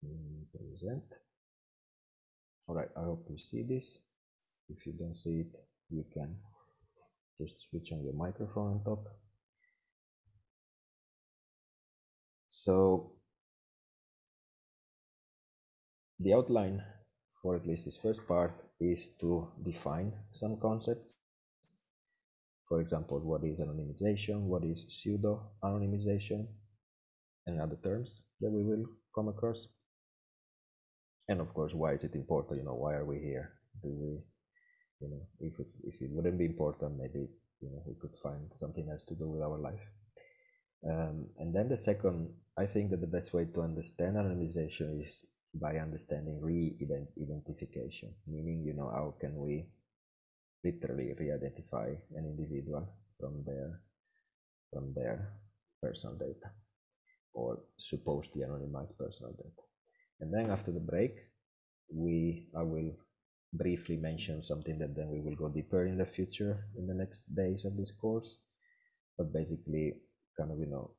Present. All right, I hope you see this. If you don't see it, you can just switch on your microphone on top. So the outline for at least this first part is to define some concepts. For example, what is anonymization, what is pseudo anonymization, and other terms that we will come across. And of course, why is it important? You know, why are we here? Do we, you know, if it's if it wouldn't be important, maybe you know we could find something else to do with our life. Um, and then the second, I think that the best way to understand anonymization is by understanding re-identification, meaning, you know, how can we literally re-identify an individual from their from their personal data or supposedly anonymized personal data. And then after the break, we I will briefly mention something that then we will go deeper in the future in the next days of this course. But basically, kind of you know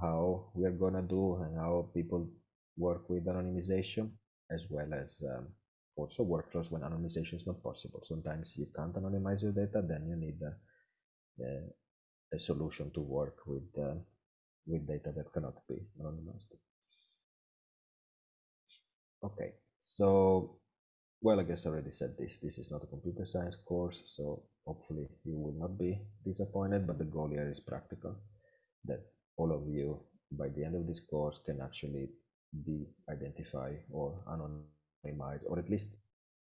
how we are gonna do and how people work with anonymization as well as um, also workflows when anonymization is not possible. Sometimes you can't anonymize your data, then you need a, a, a solution to work with uh, with data that cannot be anonymized. Okay, so well, I guess I already said this. This is not a computer science course, so hopefully you will not be disappointed. But the goal here is practical, that all of you by the end of this course can actually de-identify or anonymize or at least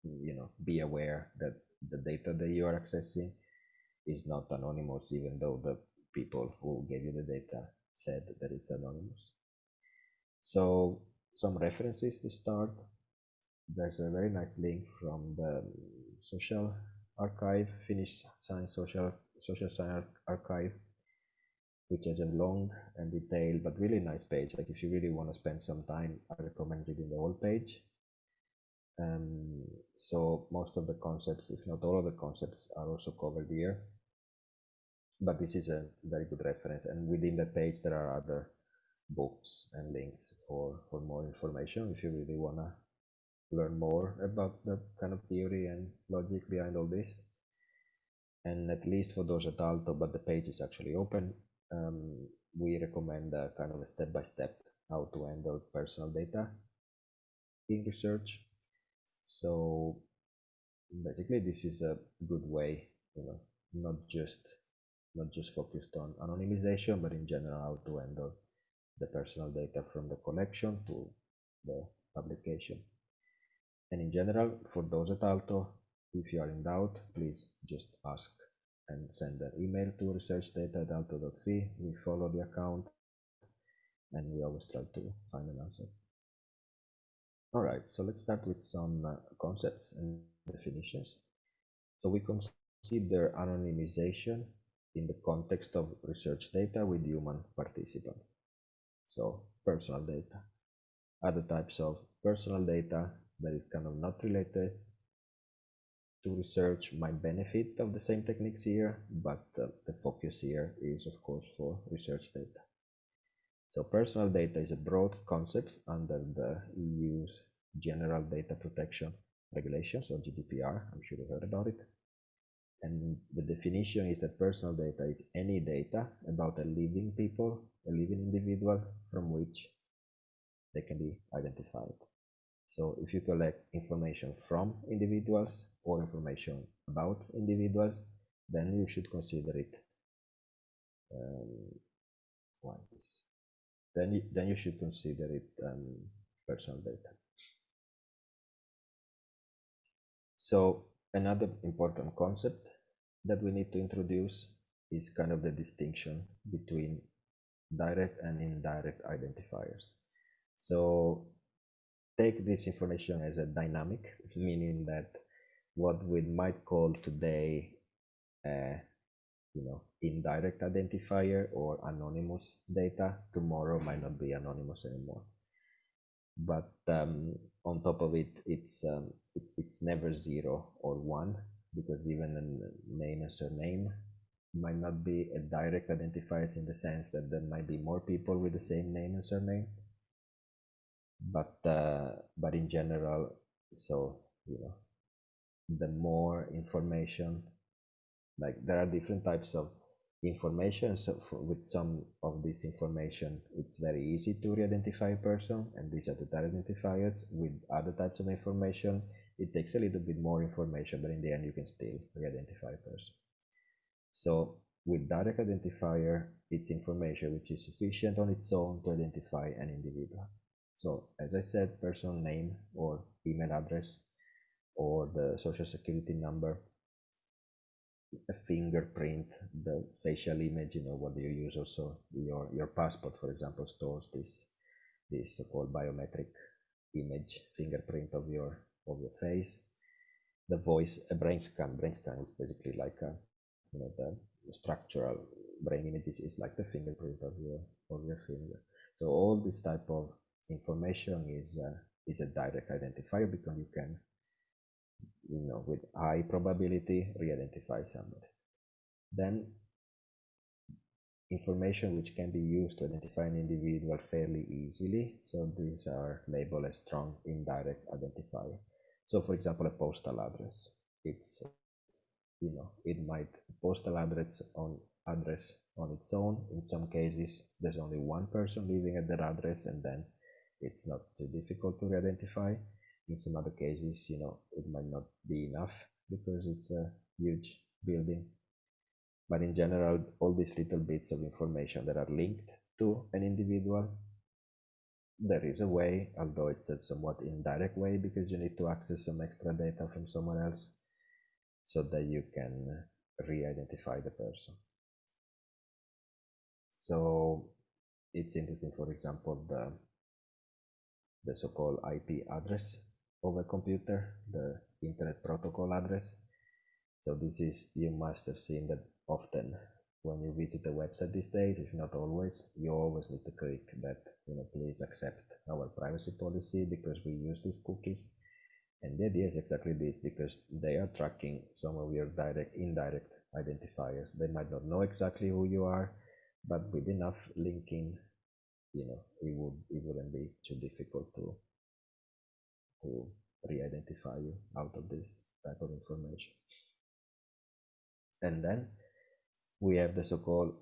you know be aware that the data that you are accessing is not anonymous even though the people who gave you the data said that it's anonymous so some references to start there's a very nice link from the social archive finnish science social social science archive which has a long and detailed but really nice page. Like if you really want to spend some time, I recommend reading the whole page. Um, so most of the concepts, if not all of the concepts, are also covered here. But this is a very good reference, and within the page there are other books and links for for more information if you really wanna learn more about the kind of theory and logic behind all this. And at least for those at Aalto, but the page is actually open um, we recommend a kind of a step-by-step how to handle personal data in research. So basically this is a good way, you know, not just not just focused on anonymization, but in general how to handle the personal data from the collection to the publication. And in general, for those at Aalto, if you are in doubt, please just ask and send an email to researchdata.aalto.fi. We follow the account and we always try to find an answer. All right, so let's start with some uh, concepts and definitions. So we consider anonymization in the context of research data with human participants. So personal data. Other types of personal data that is kind of not related to research might benefit of the same techniques here, but uh, the focus here is of course for research data. So personal data is a broad concept under the EU's General Data Protection Regulations or GDPR. I'm sure you heard about it. And the definition is that personal data is any data about a living people, a living individual from which they can be identified. So if you collect information from individuals, or information about individuals, then you should consider it um, then then you should consider it um, personal data. So another important concept that we need to introduce is kind of the distinction between direct and indirect identifiers. So take this information as a dynamic, meaning that what we might call today you know indirect identifier or anonymous data tomorrow might not be anonymous anymore but um, on top of it it's um, it, it's never zero or one because even a name and surname might not be a direct identifiers in the sense that there might be more people with the same name and surname. But uh, but in general so you know the more information like there are different types of information so for, with some of this information it's very easy to re-identify a person and these are the direct identifiers. With other types of information it takes a little bit more information but in the end you can still re-identify a person. So with direct identifier it's information which is sufficient on its own to identify an individual. So as i said personal name or email address or the social security number a fingerprint, the facial image, you know, what you use also your your passport, for example, stores this this so-called biometric image fingerprint of your of your face. The voice, a brain scan, brain scan is basically like a you know the structural brain images is like the fingerprint of your of your finger. So all this type of information is uh, is a direct identifier because you can you know, with high probability re-identify somebody. Then information which can be used to identify an individual fairly easily. So these are labeled as strong indirect identifier. So for example, a postal address, it's, you know, it might postal address on address on its own. In some cases, there's only one person living at that address and then it's not too difficult to re identify in some other cases you know it might not be enough because it's a huge building. But in general all these little bits of information that are linked to an individual there is a way although it's a somewhat indirect way because you need to access some extra data from someone else so that you can re-identify the person. So it's interesting for example the the so-called IP address a computer, the Internet Protocol address. So this is, you must have seen that often when you visit a website these days, if not always, you always need to click that, you know, please accept our privacy policy because we use these cookies. And the idea is exactly this because they are tracking some of your direct, indirect identifiers. They might not know exactly who you are, but with enough linking, you know, it would it wouldn't be too difficult to to re-identify you out of this type of information. And then we have the so-called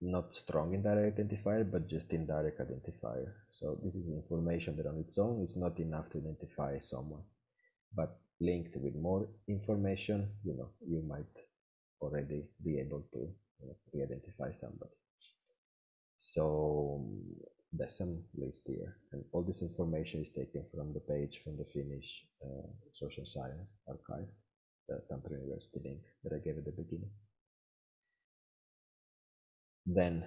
not strong indirect identifier, but just indirect identifier. So this is information that on its own is not enough to identify someone, but linked with more information, you know, you might already be able to you know, re-identify somebody. So there's some list here. And all this information is taken from the page from the Finnish uh, social science archive the Tampere University link that I gave at the beginning. Then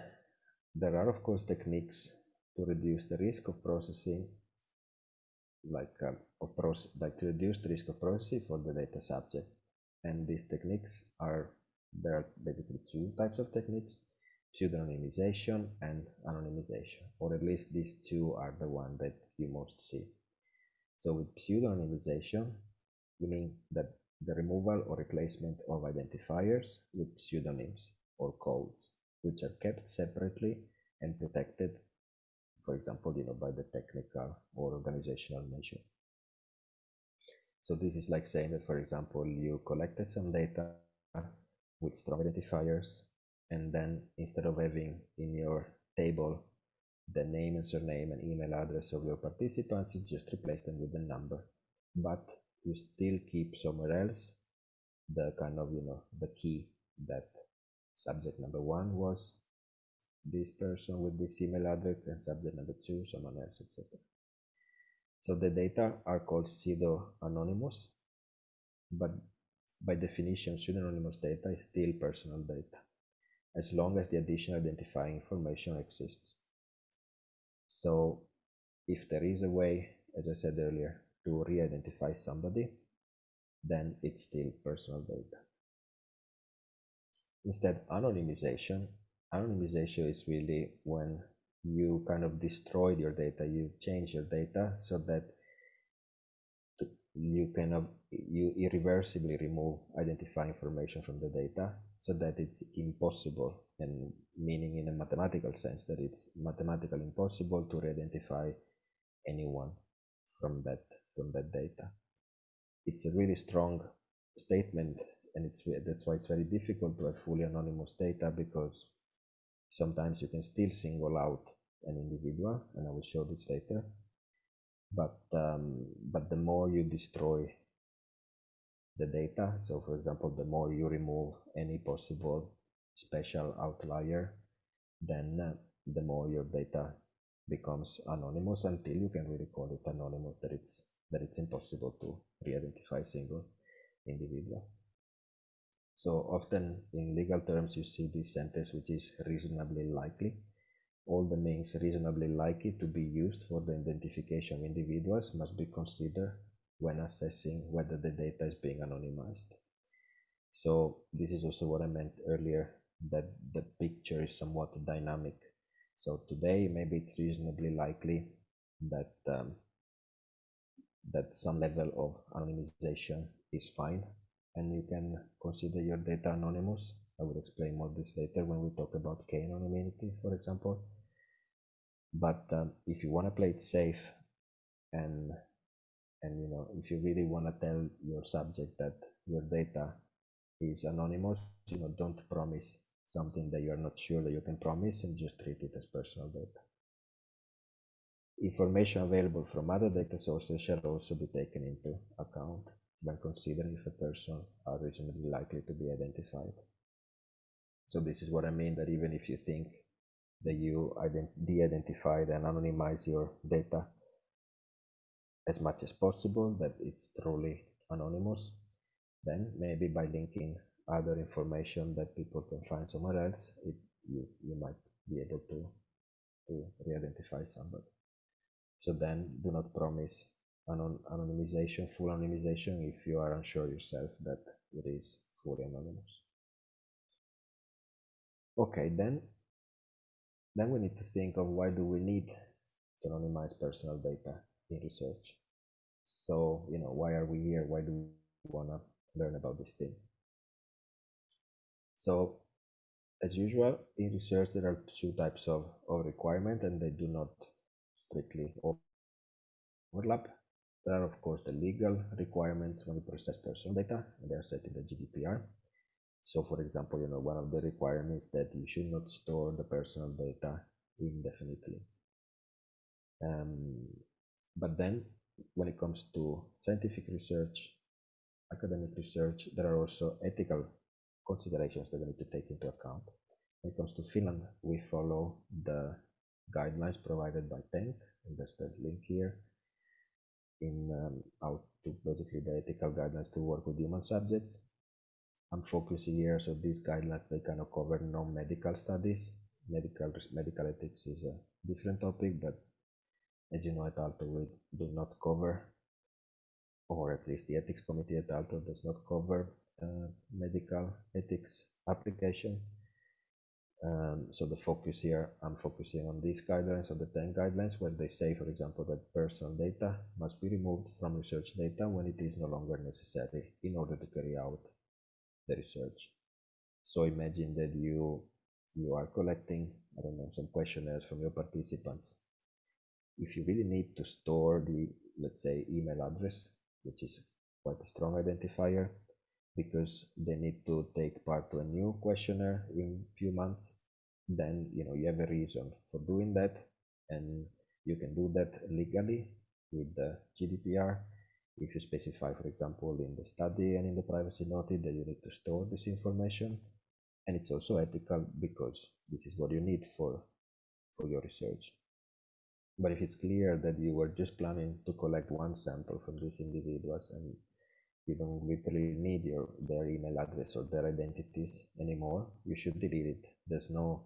there are of course techniques to reduce the risk of processing like um, of process like to reduce the risk of processing for the data subject. And these techniques are there are basically two types of techniques pseudonymization and anonymization, or at least these two are the one that you most see. So with pseudonymization, we mean that the removal or replacement of identifiers with pseudonyms or codes, which are kept separately and protected, for example, you know, by the technical or organizational measure. So this is like saying that, for example, you collected some data with strong identifiers and then instead of having in your table the name and surname and email address of your participants, you just replace them with the number. But you still keep somewhere else the kind of, you know, the key that subject number one was this person with this email address and subject number two, someone else, etc. So the data are called pseudo-anonymous, but by definition, pseudo-anonymous data is still personal data as long as the additional identifying information exists. So if there is a way, as I said earlier, to re-identify somebody, then it's still personal data. Instead, anonymization, anonymization is really when you kind of destroy your data, you change your data so that you of you irreversibly remove identifying information from the data so that it's impossible and meaning in a mathematical sense that it's mathematically impossible to re-identify anyone from that from that data. It's a really strong statement, and it's that's why it's very difficult to have fully anonymous data because sometimes you can still single out an individual, and I will show this later. But um, but the more you destroy the data, so for example, the more you remove any possible special outlier, then uh, the more your data becomes anonymous until you can really call it anonymous that it's that it's impossible to re-identify single individual. So often in legal terms you see this sentence which is reasonably likely. All the means reasonably likely to be used for the identification of individuals must be considered when assessing whether the data is being anonymized. So this is also what I meant earlier that the picture is somewhat dynamic so today, maybe it's reasonably likely that um, that some level of anonymization is fine, and you can consider your data anonymous. I will explain more this later when we talk about k-anonymity, for example. But um, if you want to play it safe, and and you know if you really want to tell your subject that your data is anonymous, you know don't promise something that you're not sure that you can promise and just treat it as personal data. Information available from other data sources shall also be taken into account when considering if a person are reasonably likely to be identified. So this is what I mean that even if you think that you de-identified and anonymize your data as much as possible, that it's truly anonymous, then maybe by linking other information that people can find somewhere else, it, you, you might be able to, to re-identify somebody. So then do not promise anon anonymization, full anonymization, if you are unsure yourself that it is fully anonymous. Okay, then, then we need to think of why do we need to anonymize personal data in research. So, you know, why are we here? Why do we want to learn about this thing? So as usual, in research, there are two types of, of requirement and they do not strictly overlap. There are, of course, the legal requirements when we process personal data, and they are set in the GDPR. So, for example, you know, one of the requirements that you should not store the personal data indefinitely. Um, but then, when it comes to scientific research, academic research, there are also ethical considerations that we need to take into account. When it comes to Finland, we follow the guidelines provided by TENK, and that's the link here, in um, how to basically the ethical guidelines to work with human subjects. I'm focusing here, so these guidelines, they kind of cover non-medical studies. Medical, medical ethics is a different topic, but as you know at Aalto we do not cover, or at least the ethics committee at Aalto does not cover uh, medical ethics application. Um, so the focus here, I'm focusing on these guidelines, on the TENK guidelines, where they say, for example, that personal data must be removed from research data when it is no longer necessary in order to carry out the research. So imagine that you you are collecting, I don't know, some questionnaires from your participants. If you really need to store the, let's say, email address, which is quite a strong identifier, because they need to take part to a new questionnaire in few months then you know you have a reason for doing that and you can do that legally with the GDPR if you specify for example in the study and in the privacy notice that you need to store this information and it's also ethical because this is what you need for for your research but if it's clear that you were just planning to collect one sample from these individuals and you don't literally need your their email address or their identities anymore you should delete it. There's no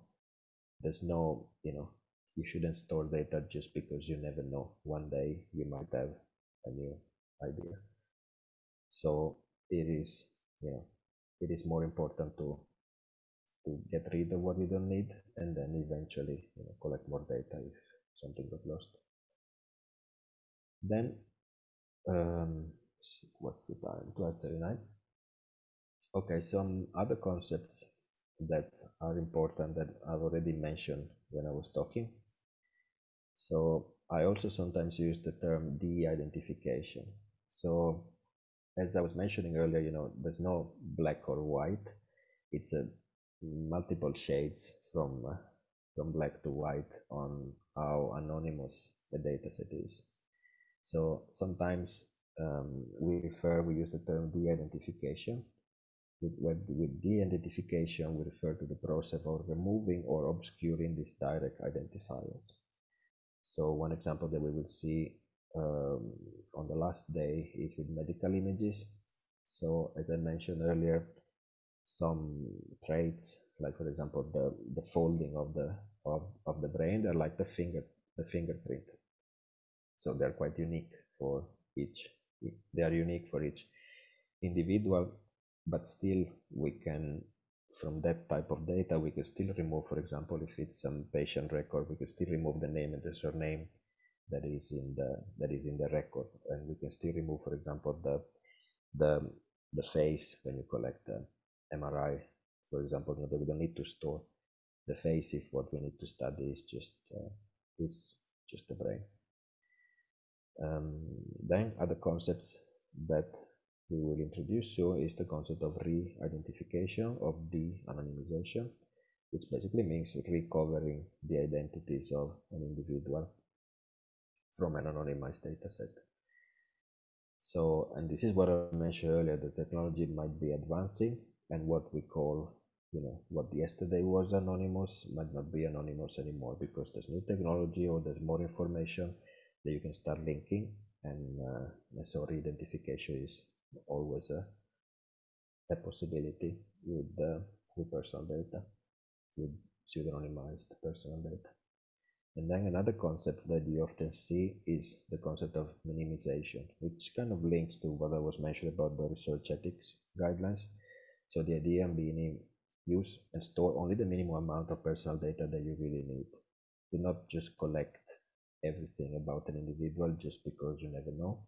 there's no you know you shouldn't store data just because you never know. One day you might have a new idea. So it is you know it is more important to to get rid of what you don't need and then eventually you know collect more data if something got lost then um, what's the time 1239 okay some other concepts that are important that i've already mentioned when i was talking So I also sometimes use the term de-identification. So as I was mentioning earlier, you know, there's no black or white. It's a multiple shades from uh, from black to white on how anonymous the dataset is. So sometimes um, we refer, we use the term de-identification. With, with de-identification, we refer to the process of removing or obscuring these direct identifiers. So one example that we will see um, on the last day is with medical images. So as I mentioned earlier, some traits, like for example, the, the folding of the of, of the brain, they're like the finger the fingerprint. So they're quite unique for each. They are unique for each individual, but still we can from that type of data we can still remove for example if it's some patient record we can still remove the name and the surname that is in the that is in the record and we can still remove for example the the the face when you collect the mri for example we don't need to store the face if what we need to study is just uh, is just the brain um, then other concepts that we will introduce you is the concept of re-identification of de-anonymization which basically means recovering the identities of an individual from an anonymized dataset. So, and this is what I mentioned earlier, the technology might be advancing and what we call, you know, what yesterday was anonymous might not be anonymous anymore because there's new technology or there's more information that you can start linking and uh, so re-identification is always a, a possibility with, uh, with personal data, with pseudonymized personal data. And then another concept that you often see is the concept of minimization, which kind of links to what I was mentioning about the research ethics guidelines. So the idea being use and store only the minimum amount of personal data that you really need. Do not just collect everything about an individual just because you never know.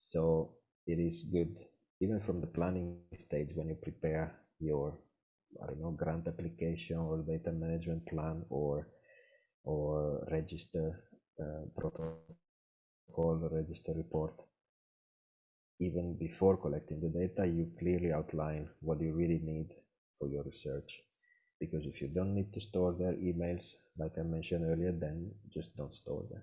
So it is good, even from the planning stage, when you prepare your, I don't know, grant application or data management plan or or register uh, protocol register report even before collecting the data you clearly outline what you really need for your research. Because if you don't need to store their emails like i mentioned earlier then just don't store them.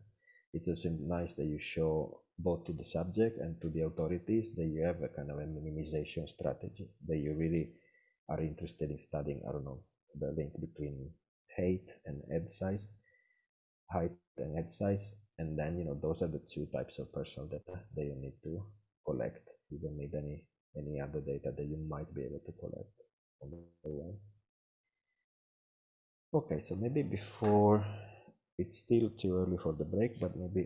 It's also nice that you show both to the subject and to the authorities that you have a kind of a minimization strategy that you really are interested in studying i don't know the link between height and head size height and head size and then you know those are the two types of personal data that you need to collect. You don't need any any other data that you might be able to collect okay so maybe before it's still too early for the break but maybe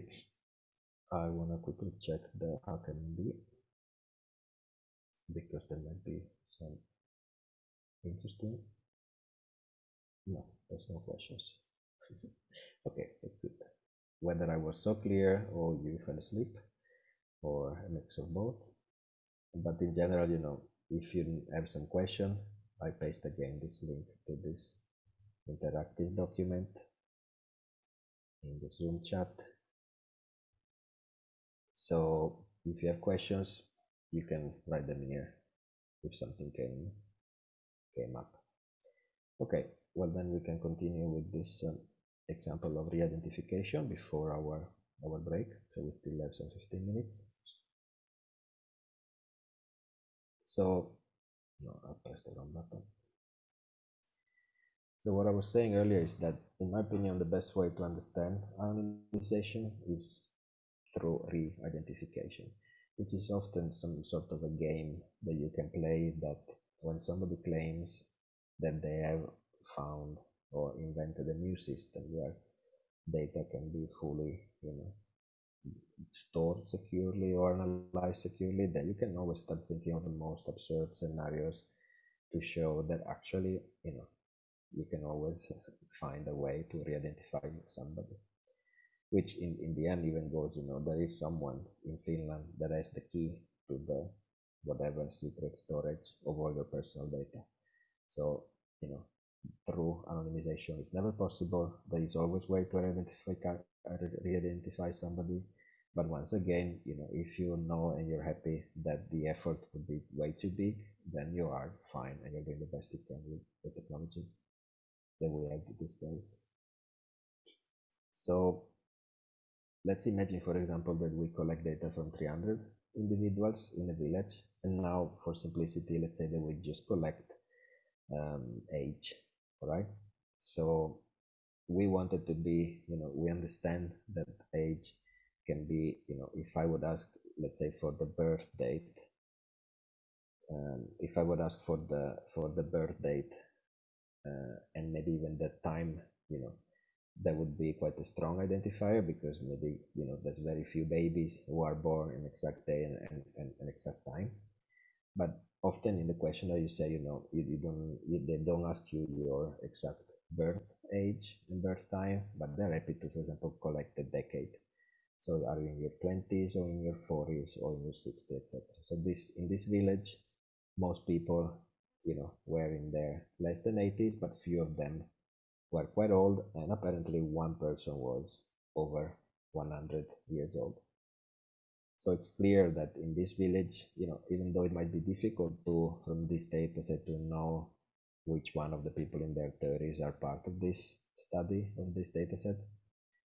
i want to quickly check the HackMD because there might be some interesting no there's no questions okay, that's good. Whether I was so clear or you fell asleep or a mix of both. But in general, you know, if you have some question, I paste again this link to this interactive document in the Zoom chat. So if you have questions, you can write them here if something came came up. Okay, well then we can continue with this um, example of re-identification before our our break so we still have some 15 minutes so no i pressed the wrong button so what i was saying earlier is that in my opinion the best way to understand anonymization is through re-identification which is often some sort of a game that you can play that when somebody claims that they have found or invented a new system where data can be fully, you know, stored securely or analyzed securely, then you can always start thinking of the most absurd scenarios to show that actually, you know, you can always find a way to re-identify somebody. Which in, in the end even goes, you know, there is someone in Finland that has the key to the whatever secret storage of all your personal data. So, you know, through anonymization is never possible. There is always way to identify re-identify somebody. But once again, you know, if you know and you're happy that the effort would be way too big, then you are fine and you're doing the best you can with the technology that we have these days. So let's imagine, for example, that we collect data from 300 individuals in a village. And now for simplicity, let's say that we just collect um, age, right? So we wanted to be, you know, we understand that age can be, you know, if I would ask, let's say for the birth date, um, if I would ask for the for the birth date uh, and maybe even the time, you know, that would be quite a strong identifier because maybe you know there's very few babies who are born in exact day and, and, and, and exact time but often in the questionnaire you say you know you, you don't you, they don't ask you your exact birth age and birth time but they're happy to for example collect the decade so are you in your 20s or in your 40s or in your 60s etc so this in this village most people you know were in their less than 80s but few of them were quite old, and apparently one person was over 100 years old. So it's clear that in this village, you know, even though it might be difficult to, from this data set, to know which one of the people in their 30s are part of this study of this data set,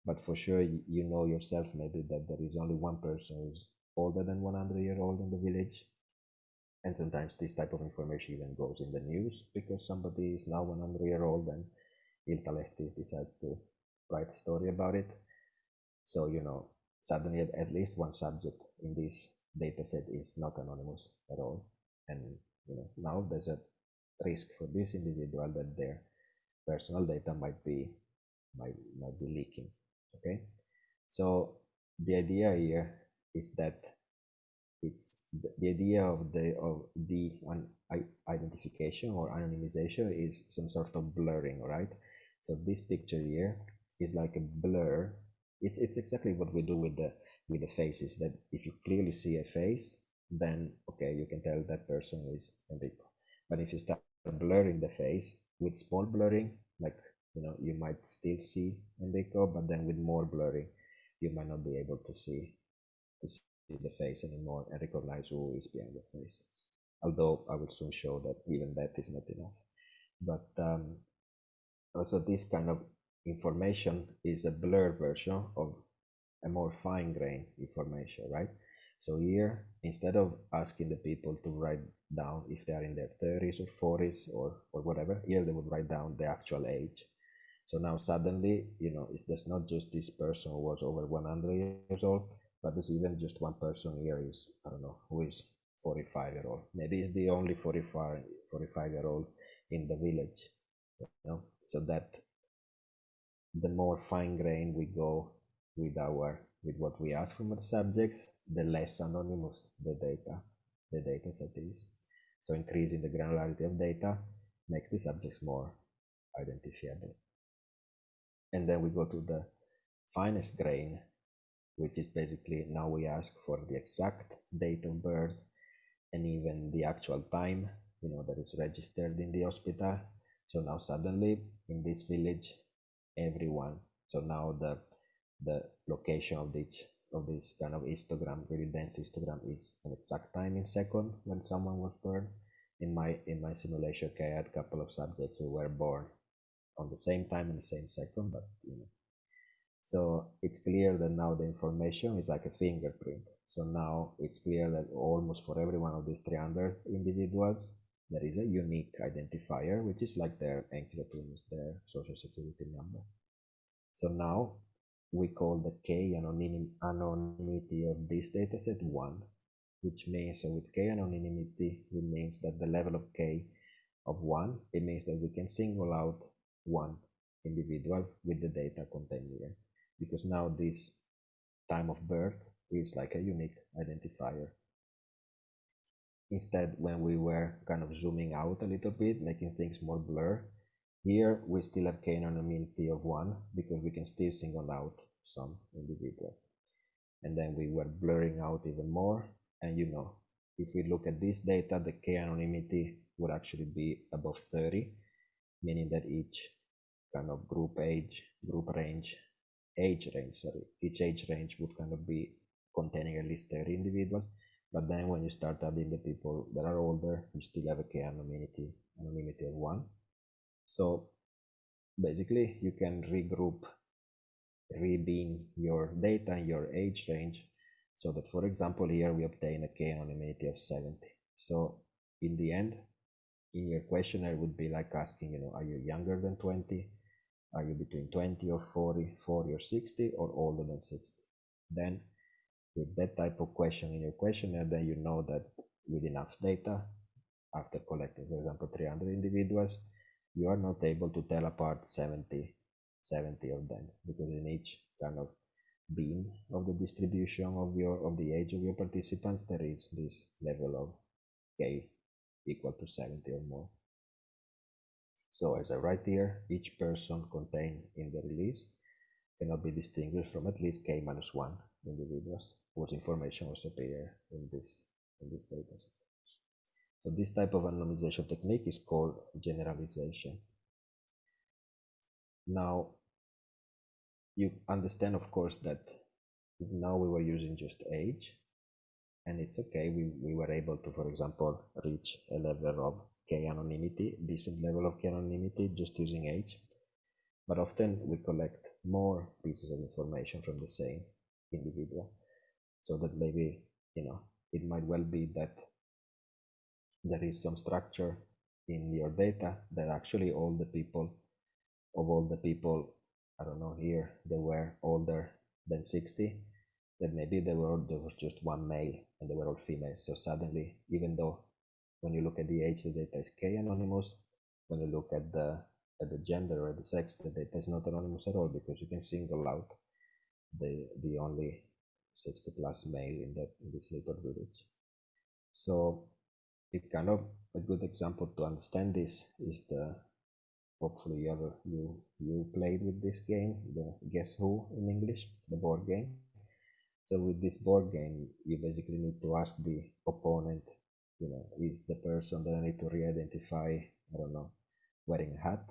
but for sure you know yourself maybe that there is only one person who's older than 100 year old in the village and sometimes this type of information even goes in the news because somebody is now 100 year old and Iltalehti decides to write a story about it. So, you know, suddenly at, least one subject in this data set is not anonymous at all. And, you know, now there's a risk for this individual that their personal data might be might, might be leaking. Okay. So the idea here is that it's the, the idea of the of the identification or anonymization is some sort of blurring, right? So this picture here is like a blur. It's it's exactly what we do with the with the faces. That if you clearly see a face, then okay, you can tell that person is Enrico. But if you start blurring the face with small blurring, like you know, you might still see Enrico, but then with more blurring, you might not be able to see to see the face anymore and recognize who is behind the face. Although I will soon show that even that is not enough. But um, also this kind of information is a blurred version of a more fine grained information, right? So here, instead of asking the people to write down if they are in their 30s or 40s or, or whatever, here they would write down the actual age. So now suddenly, you know, it's not just this person who was over 100 years old, but there's even just one person here is, I don't know, who is 45 year old. Maybe it's the only 45, 45 year old in the village, you know, so that the more fine grain we go with our with what we ask from the subjects, the less anonymous the data the data set is. So increasing the granularity of data makes the subjects more identifiable. And then we go to the finest grain, which is basically now we ask for the exact date of birth and even the actual time, you know, that is registered in the hospital so now suddenly in this village everyone. So now the the location of this of this kind of histogram really dense histogram is an exact time in second when someone was born. In my in my simulation okay, i had a couple of subjects who were born on the same time in the same second but you know. So it's clear that now the information is like a fingerprint. So now it's clear that almost for every one of these 300 individuals there is a unique identifier, which is like their henkilötunnus, their social security number. So now we call the K anonymity of this dataset 1, which means so with K anonymity, it means that the level of K of 1, it means that we can single out one individual with the data contained here. Because now this time of birth is like a unique identifier Instead, when we were kind of zooming out a little bit, making things more blur, here we still have k anonymity of one because we can still single out some individuals. And then we were blurring out even more. And you know, if we look at this data, the k anonymity would actually be above 30. meaning that each kind of group age, group range, age range, sorry, each age range would kind of be containing at least 30 individuals. But then when you start adding the people that are older, you still have a k anonymity, anonymity of one. So basically you can regroup, rebeam your data in your age range so that for example here we obtain a k anonymity of 70 so in the end in your questionnaire would be like asking you know are you younger than 20 are you between 20 or 40 40 or 60 or older than 60 then with that type of question in your questionnaire then you know that with enough data after collecting for example 300 individuals you are not able to tell apart 70 70 of them because in each kind of beam of the distribution of your of the age of your participants there is this level of k equal to 70 or more. So as i write here each person contained in the release cannot be distinguished from at least k minus 1 individuals whose information was appear in this in this dataset so this type of anonymization technique is called generalization. Now, you understand, of course, that now we were using just age, and it's okay. We, we were able to, for example, reach a level of k anonymity, decent level of k anonymity, just using age. But often we collect more pieces of information from the same individual, so that maybe you know it might well be that there is some structure in your data that actually all the people of all the people i don't know here they were older than 60 that maybe they were there was just one male and they were all female. So suddenly even though when you look at the age the data is k anonymous. When you look at the at the gender or the sex the data is not anonymous at all because you can single out the the only 60 plus male in that in this little village so it kind of a good example to understand this is the hopefully you ever you you played with this game the guess who in english the board game. So with this board game you basically need to ask the opponent you know is the person that i need to re-identify i don't know wearing a hat?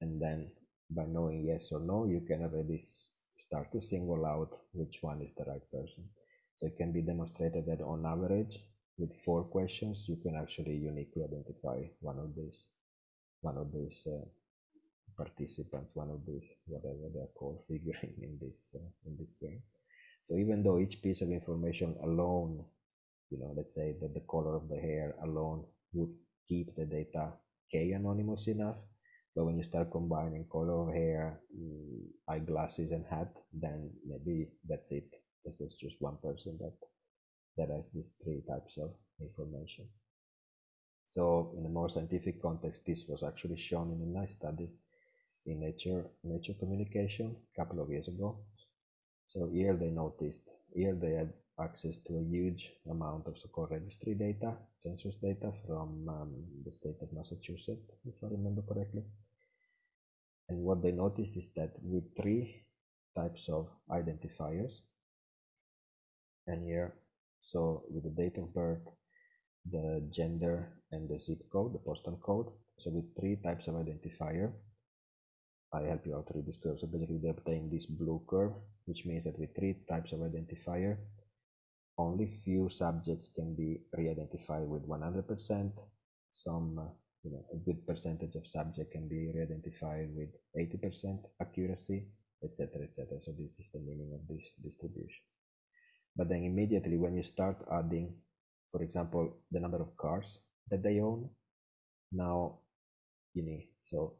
And then by knowing yes or no you can already start to single out which one is the right person so it can be demonstrated that on average with four questions, you can actually uniquely identify one of these, one of these uh, participants, one of these, whatever they're called, figuring in this, uh, in this game. So even though each piece of information alone, you know, let's say that the color of the hair alone would keep the data K anonymous enough, but when you start combining color of hair, mm, eyeglasses, and hat, then maybe that's it. This is just one person that that has these three types of information. So in a more scientific context, this was actually shown in a nice study in Nature, Nature Communication a couple of years ago. So here they noticed, here they had access to a huge amount of so-called registry data, census data from um, the state of Massachusetts, if I remember correctly. And what they noticed is that with three types of identifiers, and here so with the date of birth, the gender, and the zip code, the postal code. So with three types of identifier, I help you out to read this curve. So basically they obtain this blue curve, which means that with three types of identifier, only few subjects can be re-identified with 100%. Some, uh, you know, a good percentage of subject can be re-identified with 80% accuracy, etc., etc. So this is the meaning of this distribution but then immediately when you start adding for example the number of cars that they own now you need so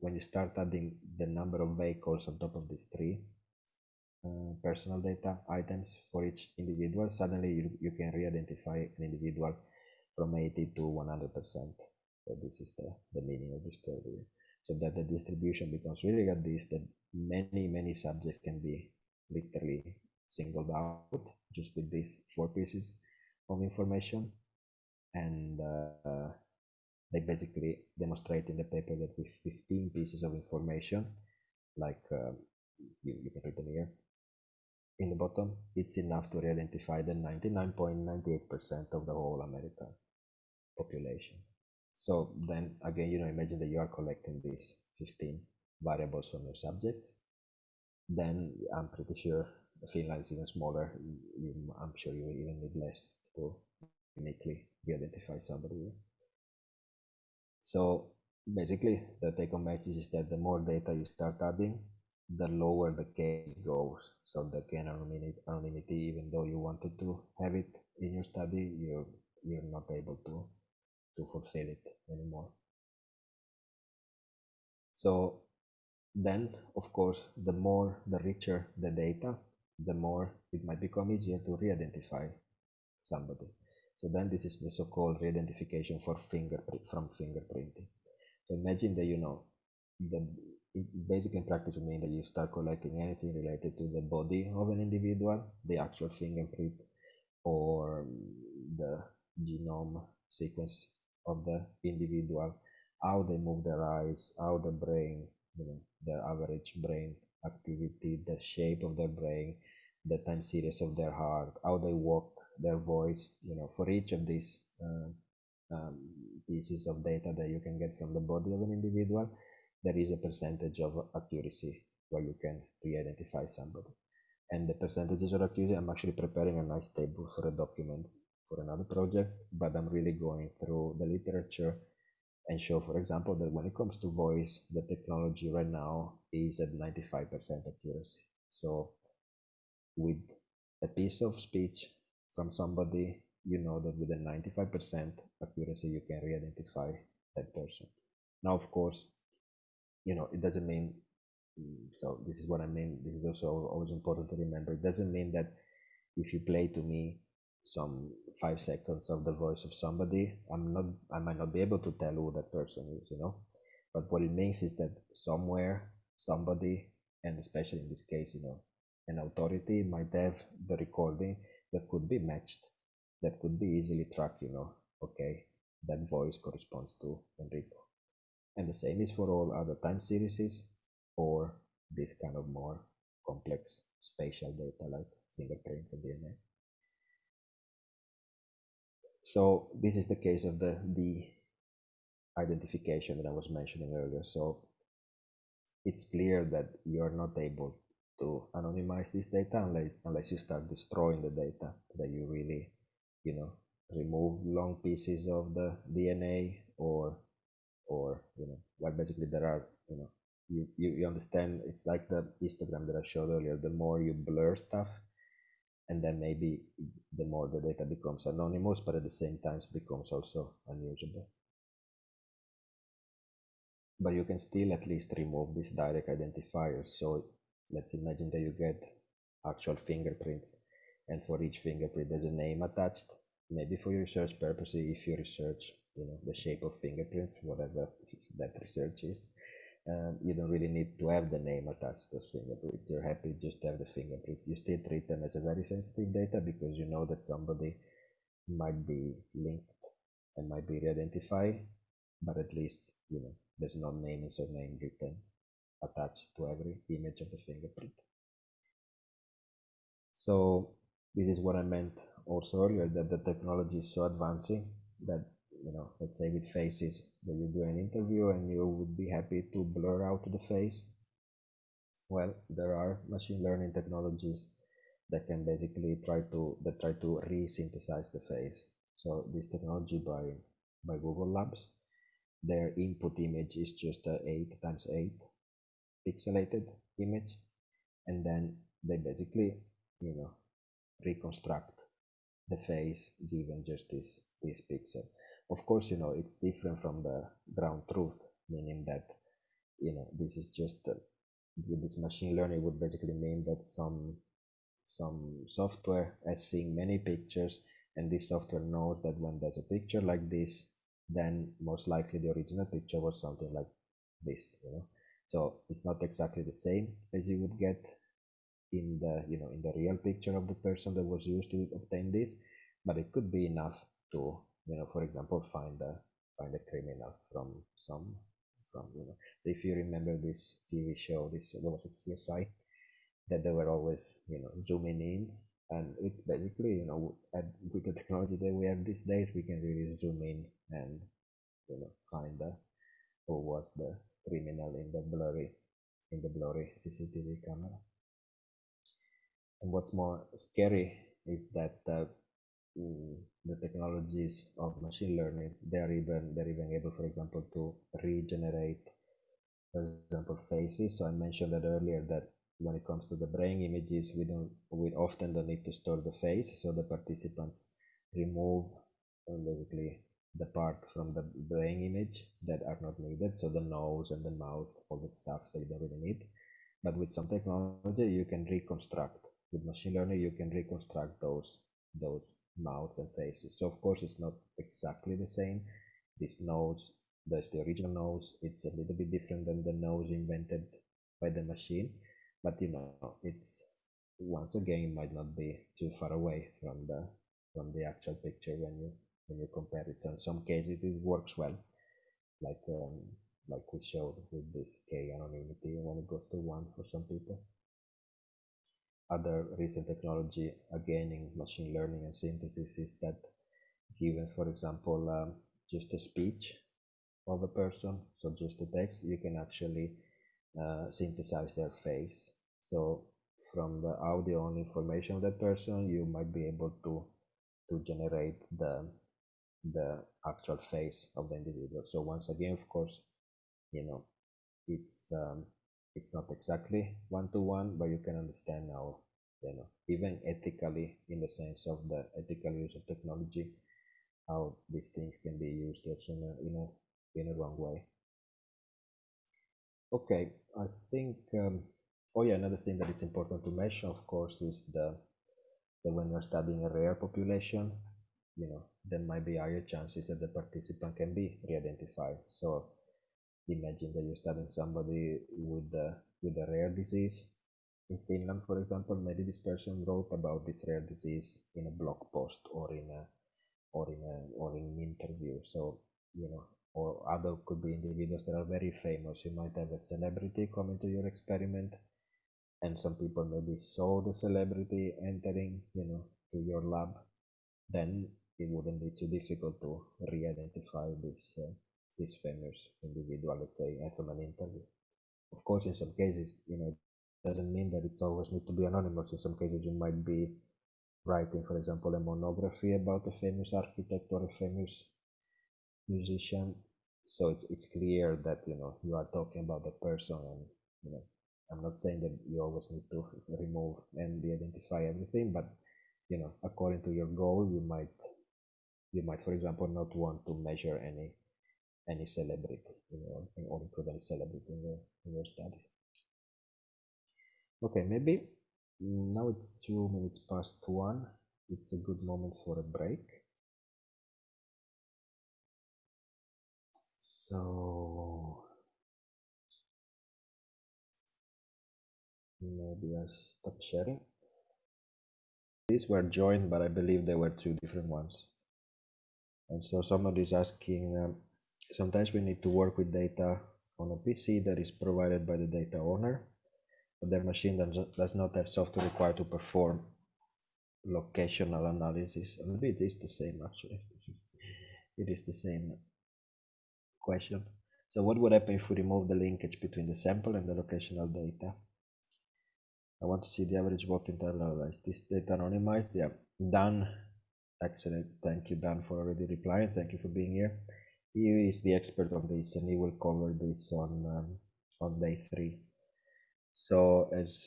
when you start adding the number of vehicles on top of these three uh, personal data items for each individual suddenly you, you can re-identify an individual from 80 to 100 percent so this is the, the meaning of this curve here so that the distribution becomes really like this that many many subjects can be literally singled out just with these four pieces of information. And uh, they basically demonstrate in the paper that with 15 pieces of information like uh, you, you can read them here in the bottom it's enough to re-identify the 99.98% of the whole American population So then again, you know, imagine that you are collecting these 15 variables from your subjects. Then I'm pretty sure Finland is even smaller. You, I'm sure you even need less to uniquely identify somebody. So basically, the take home message is that the more data you start adding, the lower the K goes. So the K anonymity, even though you wanted to have it in your study, you're you're not able to to fulfill it anymore. So then, of course, the more the richer the data, the more it might become easier to re-identify somebody. So then this is the so-called re-identification for fingerprint from fingerprinting. So imagine that you know the basic in practice would mean that you start collecting anything related to the body of an individual, the actual fingerprint, or the genome sequence of the individual, how they move their eyes, how the brain, you know, their average brain activity, the shape of their brain, the time series of their heart, how they walk, their voice, you know, for each of these uh, um, pieces of data that you can get from the body of an individual, there is a percentage of accuracy where you can re-identify somebody. And the percentages of accuracy, I'm actually preparing a nice table for a document for another project, but I'm really going through the literature and show, for example, that when it comes to voice, the technology right now is at 95% accuracy. So with a piece of speech from somebody, you know that with a 95% accuracy, you can re-identify that person. Now, of course, you know, it doesn't mean, mm, so this is what I mean. This is also always important to remember. It doesn't mean that if you play to me some five seconds of the voice of somebody, I'm not, I might not be able to tell who that person is, you know. But what it means is that somewhere, somebody, and especially in this case, you know, an authority might have the recording that could be matched, that could be easily tracked, you know, okay, that voice corresponds to Enrico. And the same is for all other time series or this kind of more complex spatial data like fingerprint and DNA. So this is the case of the, the identification that I was mentioning earlier. So it's clear that you're not able to anonymize this data unless, unless you start destroying the data that you really, you know, remove long pieces of the DNA or or you know well basically there are you know you, you, you understand it's like the histogram that I showed earlier the more you blur stuff and then maybe the more the data becomes anonymous but at the same time it becomes also unusable. But you can still at least remove this direct identifier so let's imagine that you get actual fingerprints and for each fingerprint there's a name attached. Maybe for your research purposes if you research you know the shape of fingerprints whatever that research is um, you don't really need to have the name attached to those fingerprints. You're happy just to have the fingerprints. You still treat them as a very sensitive data because you know that somebody might be linked and might be re-identified but at least you know there's no name and surname written attached to every image of the fingerprint. So this is what i meant also earlier that the technology is so advancing that you know, let's say with faces that you do an interview and you would be happy to blur out the face. Well, there are machine learning technologies that can basically try to that try to re-synthesize the face. So this technology by by Google Labs, their input image is just a eight times eight pixelated image, and then they basically, you know, reconstruct the face given just this this pixel of course you know it's different from the ground truth meaning that you know this is just uh, this machine learning would basically mean that some some software has seen many pictures and this software knows that when there's a picture like this then most likely the original picture was something like this you know? So it's not exactly the same as you would get in the you know in the real picture of the person that was used to obtain this but it could be enough to you know, for example, find a find a criminal from some from you know. If you remember this TV show, this there was a CSI that they were always you know zooming in, and it's basically you know at, with the technology that we have these days, we can really zoom in and you know find the who was the criminal in the blurry in the blurry CCTV camera. And what's more scary is that uh, mm, the technologies of machine learning they are even they're even able, for example, to regenerate, for example, faces. So I mentioned that earlier that when it comes to the brain images, we don't we often don't need to store the face, so the participants remove uh, basically the part from the brain image that are not needed. So the nose and the mouth all that stuff you don't really need. But with some technology you can reconstruct. With machine learning you can reconstruct those those mouths and faces. So of course it's not exactly the same. This nose there's the original nose. It's a little bit different than the nose invented by the machine. But you know it's once again might not be too far away from the from the actual picture when you when you compare it. So in some cases it works well, like um, like we showed with this k anonymity when it goes to one for some people. Other recent technology again in machine learning and synthesis is that given, for example, um, just a speech of a person, so just a text, you can actually uh, synthesize their face. So from the audio and information of that person, you might be able to to generate the the actual face of the individual. So once again, of course, you know, it's um, it's not exactly one to one, but you can understand now, you know, even ethically in the sense of the ethical use of technology, how these things can be used also in a in a, in a wrong way. Okay, I think. Um, oh yeah, another thing that it's important to mention, of course, is the that when you're studying a rare population, you know, there might be higher chances that the participant can be re-identified. So imagine that you're studying somebody with with a rare disease. In Finland, for example, maybe this person wrote about this rare disease in a blog post or in a or in a or in an interview. So you know, or other could be individuals that are very famous. You might have a celebrity coming to your experiment, and some people maybe saw the celebrity entering, you know, to your lab. Then it wouldn't be too difficult to re-identify this uh, this famous individual, let's say, from an interview. Of course, in some cases, you know, doesn't mean that it's always need to be anonymous. In some cases, you might be writing, for example, a monography about a famous architect or a famous musician. So it's it's clear that you know you are talking about the person, and you know, I'm not saying that you always need to remove and de-identify everything, but you know, according to your goal, you might you might, for example, not want to measure any any celebrity in your, or include any celebrity in your, in your study. Okay, maybe now it's two minutes past one. It's a good moment for a break. So maybe I stop sharing. These were joined, but I believe there were two different ones. And so somebody is asking, um, sometimes we need to work with data on a PC that is provided by the data owner, their machine does not have software required to perform locational analysis. And it is the same actually. it is the same question. So what would happen if we remove the linkage between the sample and the locational data? I want to see the average walking time analyzed. This data anonymized, yeah, done Excellent. Thank you, Dan, for already replying. Thank you for being here. He is the expert on this, and he will cover this on um, on day three. So as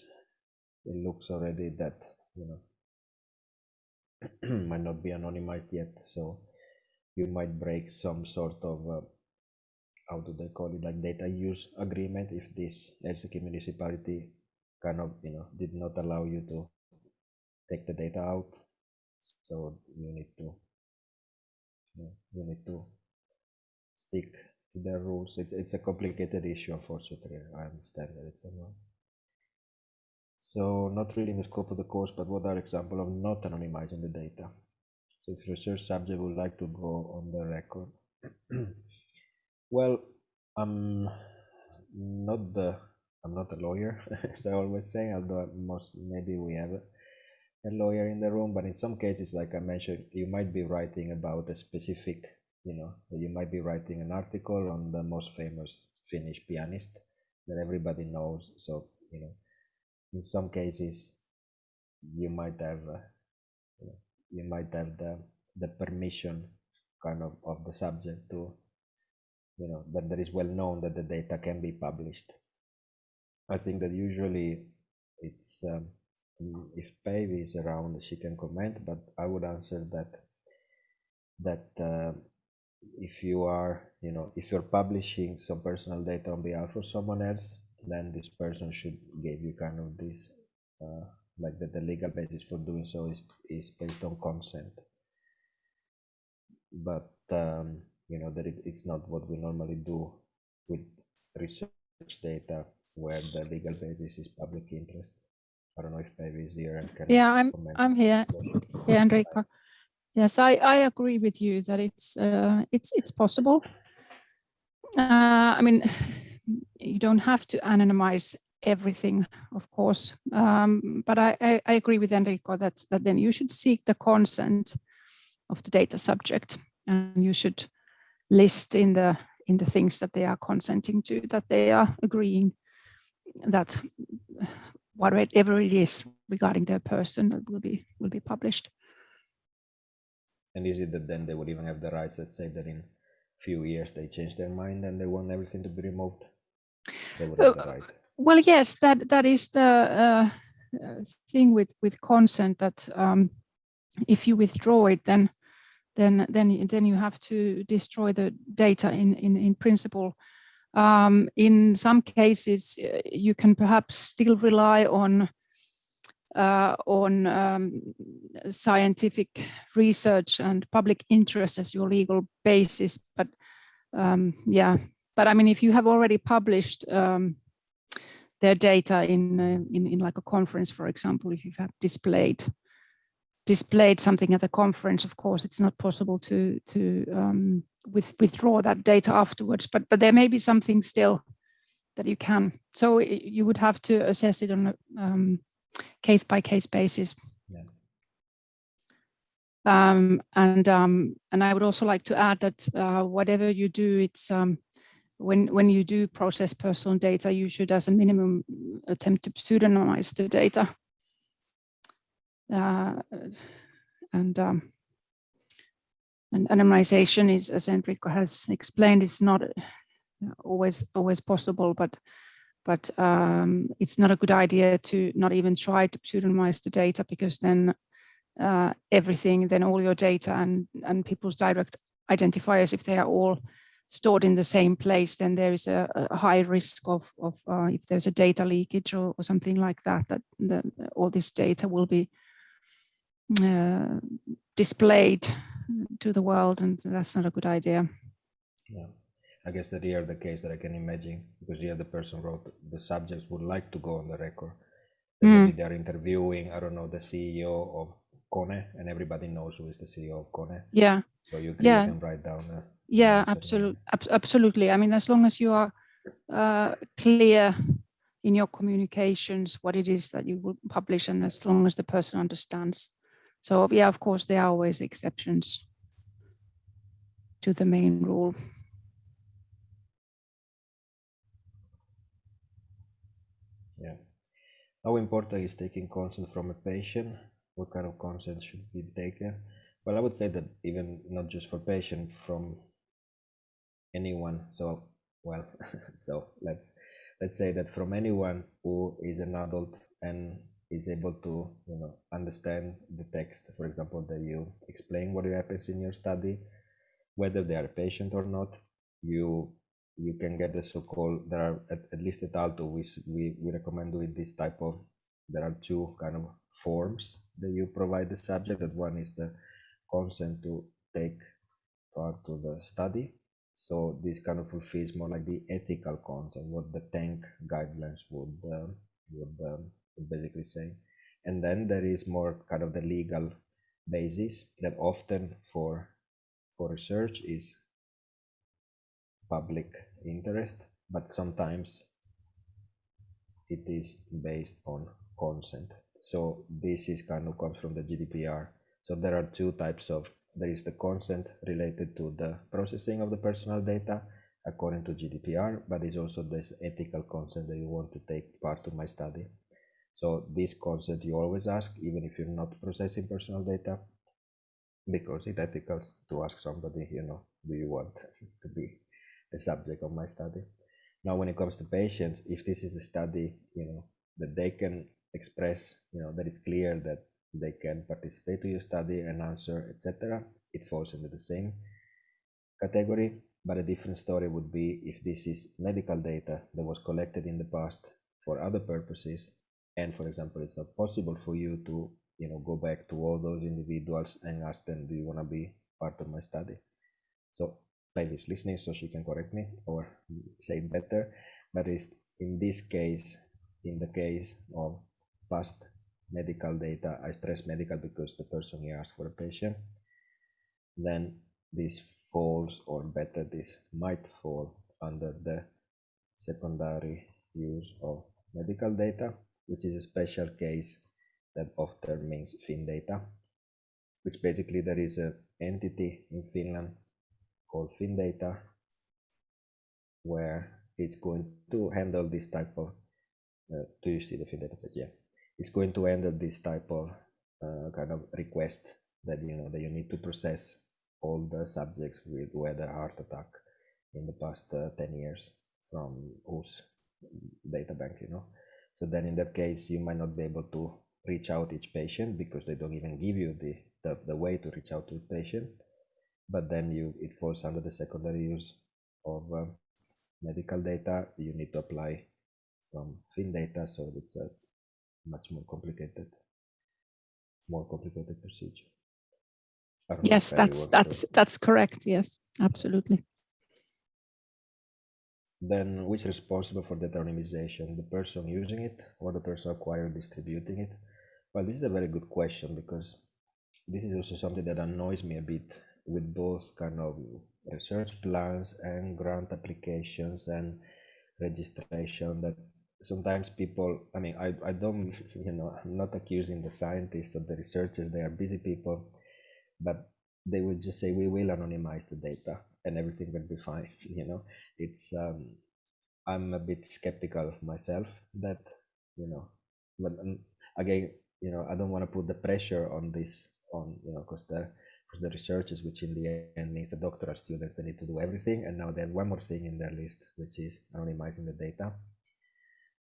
it looks already that you know might not be anonymized yet, so you might break some sort of uh, how do they call it like data use agreement if this Helsinki municipality kind of you know did not allow you to take the data out. So you need to you need to stick to their rules. It's, it's a complicated issue unfortunately. I understand that it's a so not really in the scope of the course but what are examples of not anonymizing the data? So if research subject would like to go on the record. Well i'm not the i'm not a lawyer as i always say although most maybe we have a lawyer in the room, but in some cases, like I mentioned, you might be writing about a specific you know you might be writing an article on the most famous finnish pianist that everybody knows. So you know in some cases you might have uh, you, might have the the permission kind of of the subject to you know that there is well known that the data can be published. I think that usually it's um, if Päivi is around she can comment but i would answer that that uh, if you are you know if you're publishing some personal data on behalf of someone else then this person should give you kind of this uh, like that the legal basis for doing so is is based on consent but um, you know that it, it's not what we normally do with research data where the legal basis is public interest i don't know if maybe is here and can Yeah, I'm. I'm here. Yeah, Enrico. Yes, I I agree with you that it's uh, it's it's possible. Uh, I mean, you don't have to anonymize everything, of course, um, but I, I I agree with Enrico that that then you should seek the consent of the data subject, and you should list in the in the things that they are consenting to that they are agreeing that whatever it is regarding their person that will be will be published. and is it that then they would even have the rights let's say that in a few years they change their mind and they want everything to be removed Uh, right Well, yes, that that is the uh, uh, thing with with consent that um, if you withdraw it, then then then then you have to destroy the data in in in principle. Um, in some cases, uh, you can perhaps still rely on uh, on um, scientific research and public interest as your legal basis, but um, yeah. But I mean, if you have already published um, their data in, uh, in in like a conference, for example, if you have displayed displayed something at a conference, of course, it's not possible to to um, with, withdraw that data afterwards. But but there may be something still that you can. So you would have to assess it on a um, case by case basis. Yeah. Um, and um, and I would also like to add that uh, whatever you do, it's um, when when you do process personal data, you should, as a minimum, attempt to pseudonymize the data. Uh, and um, and anonymization is, as Enrico has explained, is not uh, always always possible, but but um, it's not a good idea to not even try to pseudonymize the data because then uh, everything, then all your data and and people's direct identifiers, if they are all stored in the same place, then there is a, a high risk of, of uh, if there's a data leakage or, or something like that, that, all this data will be uh, displayed to the world, and that's not a good idea. Yeah, I guess that here the case that I can imagine because here the person wrote the subjects would like to go on the record. Mm. Maybe they're interviewing, I don't know, the CEO of Kone, and everybody knows who is the CEO of Kone. Yeah, So you can, Yeah. you can write down. Uh, yeah, absolutely, absolutely. I mean, as long as you are uh, clear in your communications what it is that you will publish, and as long as the person understands. So yeah, of course, there are always exceptions to the main rule. Yeah. How important is taking consent from a patient? What kind of consent should be taken? Well, I would say that even not just for patient, from anyone. So, well, so let's let's say that from anyone who is an adult and is able to, you know, understand the text. For example, that you explain what happens in your study, whether they are patient or not. You you can get the so-called there are at, at least at Aalto we, we we recommend doing this type of there are two kind of forms that you provide the subject that one is the consent to take part to the study so this kind of fulfills more like the ethical consent what the TENK guidelines would um, would, um, would basically say and then there is more kind of the legal basis that often for for research is public interest, but sometimes it is based on consent. So this is kind of comes from the GDPR. So there are two types of there is the consent related to the processing of the personal data according to GDPR, but it's also this ethical consent that you want to take part to my study. So this consent you always ask, even if you're not processing personal data, because it's ethical to ask somebody, you know, do you want to be the subject of my study? Now, when it comes to patients, if this is a study, you know, that they can express, you know, that it's clear that they can participate to your study and answer, etc., it falls into the same category. But a different story would be if this is medical data that was collected in the past for other purposes, and for example, it's not possible for you to, you know, go back to all those individuals and ask them, do you want to be part of my study? So Päivi is listening, so she can correct me or say it better. But is in this case, in the case of past medical data, I stress medical because the person here asked for a patient, then this falls or better this might fall under the secondary use of medical data, which is a special case that often means FinData, which basically there is an entity in Finland called FinData where it's going to handle this type of uh, do you see the FinData page? Yeah, it's going to handle this type of uh, kind of request that you know that you need to process all the subjects with weather heart attack in the past uh, 10 years from whose data bank you know. So then in that case you might not be able to reach out each patient because they don't even give you the the, the way to reach out to the patient. But then you it falls under the secondary use of uh, medical data. You need to apply from FinData so it's a much more complicated more complicated procedure. Yes that's that's that's correct. Yes absolutely. Then which is responsible for the anonymization? The person using it or the person acquiring distributing it? Well this is a very good question because this is also something that annoys me a bit with both kind of research plans and grant applications and registration that sometimes people i mean i, I don't you know i'm not accusing the scientists or the researchers they are busy people but they would just say we will anonymize the data and everything will be fine you know? It's um i'm a bit skeptical myself that you know but um, again you know i don't want to put the pressure on this on you know because the because the researchers which in the end means the doctoral students they need to do everything and now they have one more thing in their list which is anonymizing the data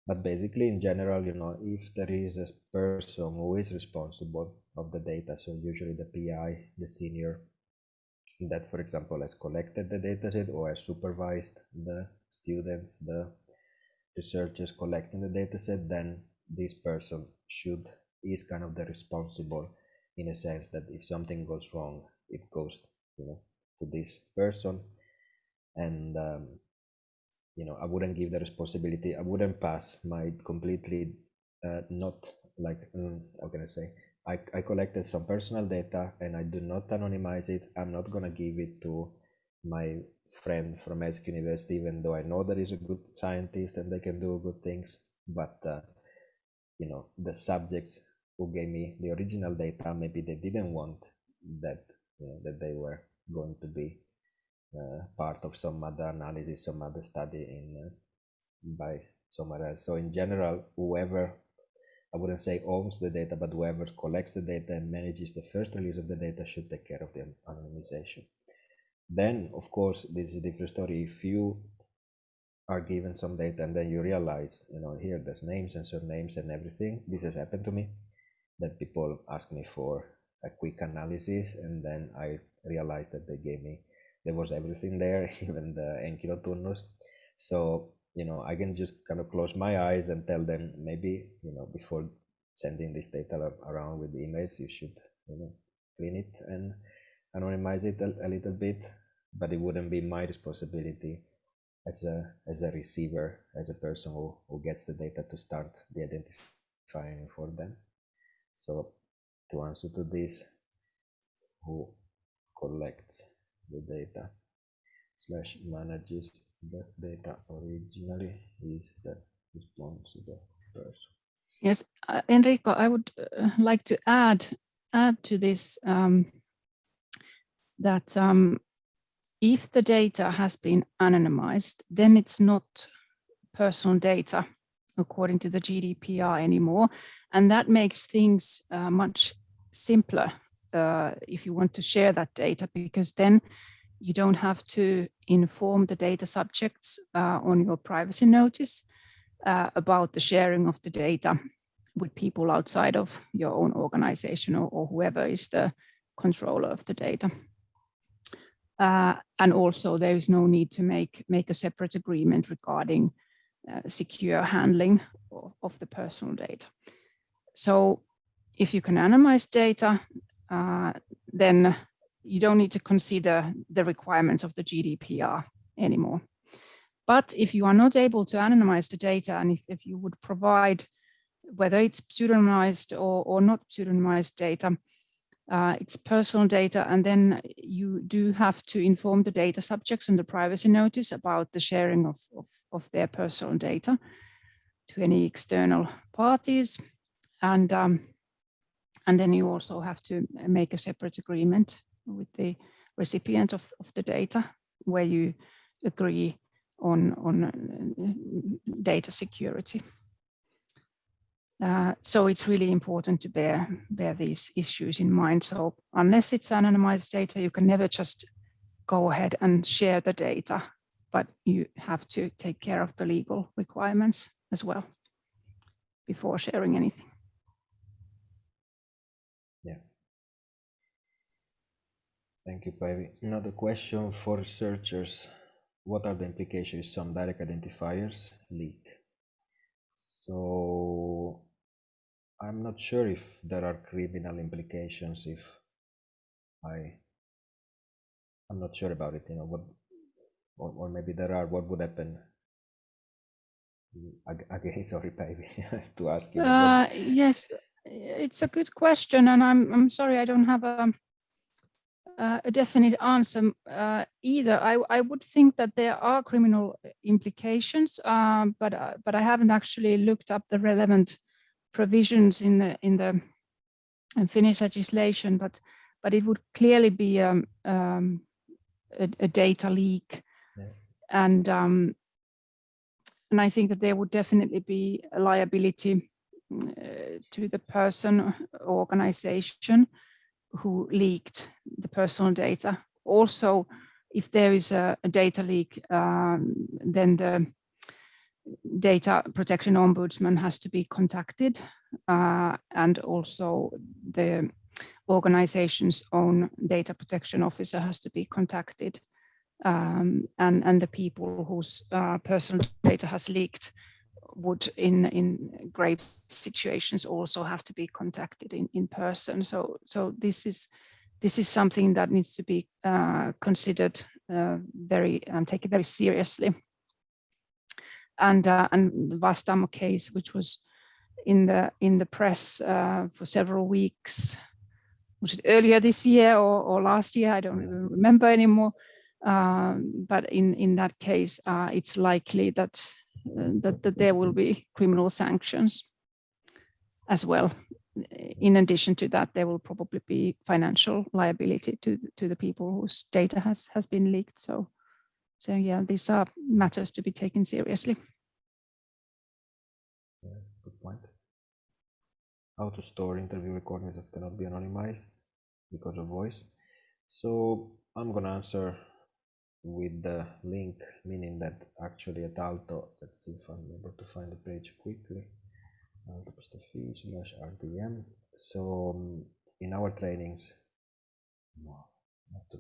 but basically in general you know if there is a person who is responsible of the data so usually the pi the senior that for example has collected the dataset or has supervised the students the researchers collecting the dataset then this person should is kind of the responsible in a sense that if something goes wrong it goes you know to this person. And um, you know i wouldn't give the responsibility i wouldn't pass my completely uh, not like mm, how can i say I, I collected some personal data and i do not anonymize it i'm not going to give it to my friend from Helsinki University, even though I know that he's a good scientist and they can do good things. But uh, you know, the subjects who gave me the original data, maybe they didn't want that you know, that they were going to be part of some other analysis, some other study in uh, by somewhere else. So in general, whoever I wouldn't say owns the data, but whoever collects the data and manages the first release of the data should take care of the anonymization. Then, of course, this is a different story. If you are given some data and then you realize, you know, here there's names and surnames and everything. This has happened to me that people ask me for a quick analysis and then I realized that they gave me there was everything there, even the henkilötunnus. So, you know, I can just kind of close my eyes and tell them maybe, you know, before sending this data around with emails, you should, you know, clean it and anonymize it a, a little bit, but it wouldn't be my responsibility as a as a receiver, as a person who, who gets the data to start the identifying for them. So to answer to this, who collects the data slash manages the data originally is the responsible person. Yes, uh, Enrico, I would uh, like to add add to this um, that um, if the data has been anonymized, then it's not personal data according to the GDPR anymore. And that makes things uh, much simpler uh, if you want to share that data, because then you don't have to inform the data subjects uh, on your privacy notice uh, about the sharing of the data with people outside of your own organization or, or whoever is the controller of the data. Uh, and also there is no need to make, make a separate agreement regarding uh, secure handling of, of, the personal data. So if you can anonymize data, then you don't need to consider the requirements of the GDPR anymore. But if you are not able to anonymize the data and if, if you would provide whether it's pseudonymized or, or not pseudonymized data, uh, it's personal data, and then you do have to inform the data subjects in the privacy notice about the sharing of, of, of their personal data to any external parties. And, um, and then you also have to make a separate agreement with the recipient of, of the data where you agree on, on uh, data security. Uh, so it's really important to bear, bear these issues in mind. So unless it's anonymized data, you can never just go ahead and share the data, but you have to take care of the legal requirements as well before sharing anything. Thank you, Päivi. Another question for researchers. What are the implications some direct identifiers leak? So I'm not sure if there are criminal implications if I I'm not sure about it, you know, what or, or maybe there are what would happen again sorry Päivi to ask you uh, yes it's a good question and I'm I'm sorry I don't have a uh, a definite answer uh, either. I, I would think that there are criminal implications, um, but uh, but I haven't actually looked up the relevant provisions in the in the Finnish legislation. But but it would clearly be um, um, a, a, data leak, yeah. and um, and I think that there would definitely be a liability uh, to the person or organization who leaked the personal data. Also, if there is a, a data leak, um, then the data protection ombudsman has to be contacted uh, and also the organization's own data protection officer has to be contacted um, and, and the people whose uh, personal data has leaked would in in grave situations also have to be contacted in in person. So so this is this is something that needs to be uh, considered uh, very and taken very seriously. And uh, and the Vastaamo case which was in the in the press uh, for several weeks was it earlier this year or, or last year? I don't even remember anymore. Um, but in in that case uh, it's likely that Uh, that, that there will be criminal sanctions as well. In addition to that, there will probably be financial liability to, to the people whose data has, has been leaked. So, so yeah, these are matters to be taken seriously. Yeah, good point. How to store interview recordings that cannot be anonymized because of voice. So I'm gonna answer with the link, meaning that actually at Aalto, let's see if I'm able to find the page quickly, slash RDM. So um, in our trainings, no, not to.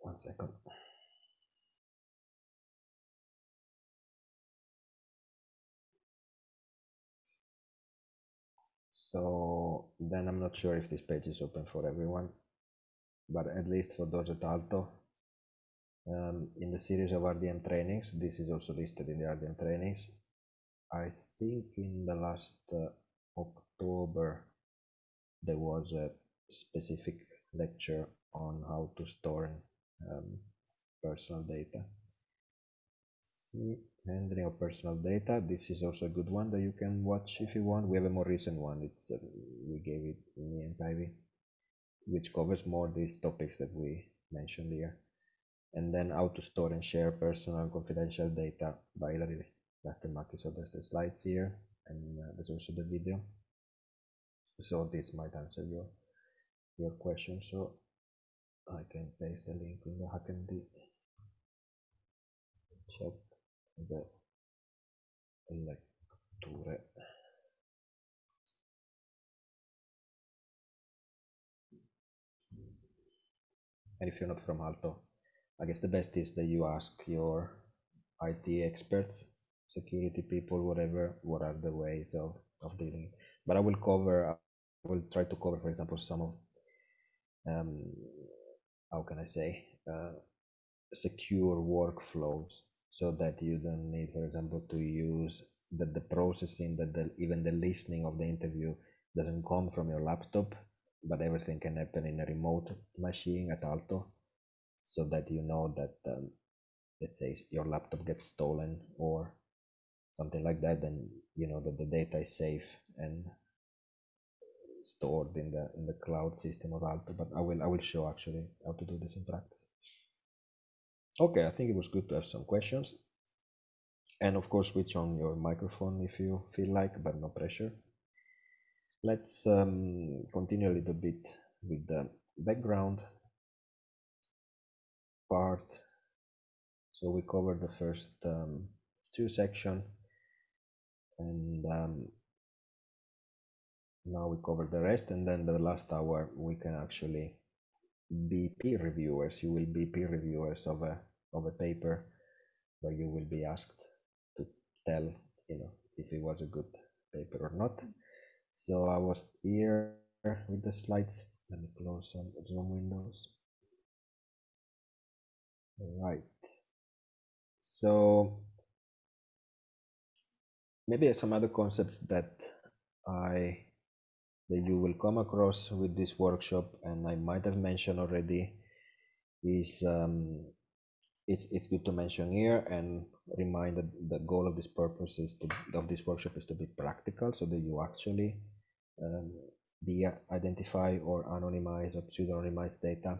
One second. So then I'm not sure if this page is open for everyone, but at least for those at Aalto, um, in the series of RDM trainings, this is also listed in the RDM trainings. I think in the last uh, October, there was a specific lecture on how to store um, personal data. Handling of personal data. This is also a good one that you can watch if you want. We have a more recent one. It's uh, we gave it me and Päivi, which covers more these topics that we mentioned here. And then how to store and share personal and confidential data by Ilari Lähtemäki. So there's the slides here, and uh, there's also the video. So this might answer your your question. So I can paste the link in the HackMD chat the lecture and if you're not from Aalto I guess the best is that you ask your IT experts security people whatever what are the ways of, of dealing. But I will cover I will try to cover for example some of um, how can I say uh, secure workflows so that you don't need, for example, to use that the processing, that the, even the listening of the interview doesn't come from your laptop, but everything can happen in a remote machine at Aalto so that you know that, um, let's say, your laptop gets stolen or something like that, then you know that the data is safe and stored in the in the cloud system of Aalto But I will I will show actually how to do this in practice. Okay, I think it was good to have some questions. And of course, switch on your microphone if you feel like, but no pressure. Let's um, continue a little bit with the background part. So we covered the first um, two section and um, now we cover the rest and then the last hour we can actually be peer reviewers. You will be peer reviewers of a of a paper where you will be asked to tell, you know, if it was a good paper or not. So I was here with the slides. Let me close some Zoom windows. All right. So maybe some other concepts that I that you will come across with this workshop and I might have mentioned already is um, it's it's good to mention here and remind that the goal of this purpose is to of this workshop is to be practical so that you actually um, de identify or anonymize or pseudonymize data.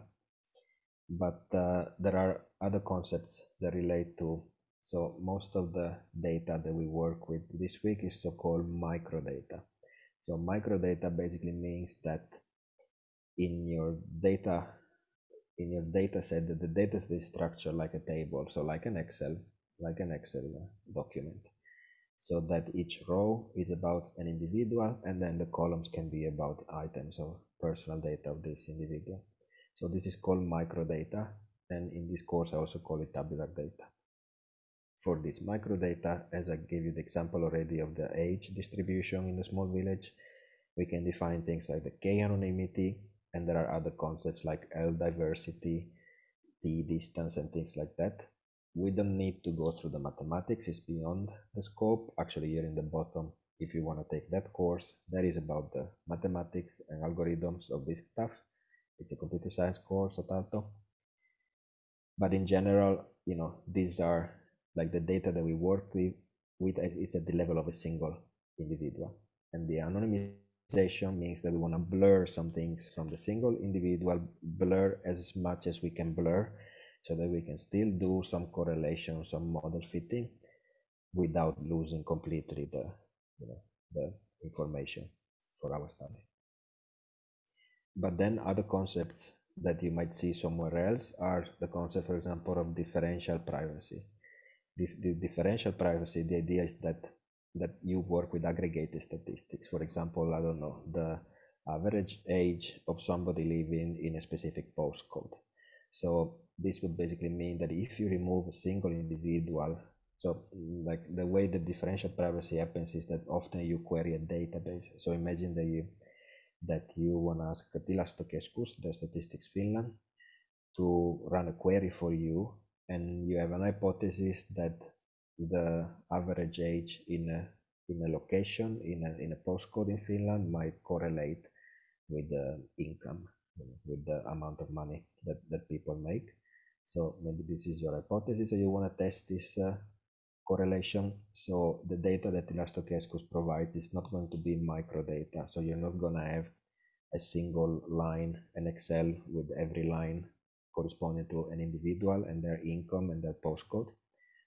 But uh, there are other concepts that relate to so most of the data that we work with this week is so-called microdata. So microdata basically means that in your data in your data set that the data set is structured like a table, so like an Excel, like an Excel uh, document. So that each row is about an individual and then the columns can be about items or personal data of this individual. So this is called microdata and in this course I also call it tabular data. For this microdata, as I gave you the example already of the age distribution in a small village, we can define things like the k-anonymity, and there are other concepts like L diversity, T distance, and things like that. We don't need to go through the mathematics, it's beyond the scope. Actually, here in the bottom, if you want to take that course, that is about the mathematics and algorithms of this stuff. It's a computer science course at Aalto. But in general, you know, these are like the data that we work with, with is at the level of a single individual. And the anonymity means that we want to blur some things from the single individual, blur as much as we can blur so that we can still do some correlation, some model fitting without losing completely the, you know, the information for our study. But then other concepts that you might see somewhere else are the concept, for example, of differential privacy. The, the differential privacy, the idea is that that you work with aggregated statistics. For example, I don't know, the average age of somebody living in a specific postcode. So this would basically mean that if you remove a single individual, so mm, like the way the differential privacy happens is that often you query a database. So imagine that you that you want to ask Tilastokeskus, the Statistics Finland, to run a query for you, and you have an hypothesis that the average age in a in a location in a, in a postcode in Finland might correlate with the income with the amount of money that, that people make so maybe this is your hypothesis so you want to test this uh, correlation. So the data that Tilastokeskus provides is not going to be microdata. So you're not going to have a single line in Excel with every line corresponding to an individual and their income and their postcode,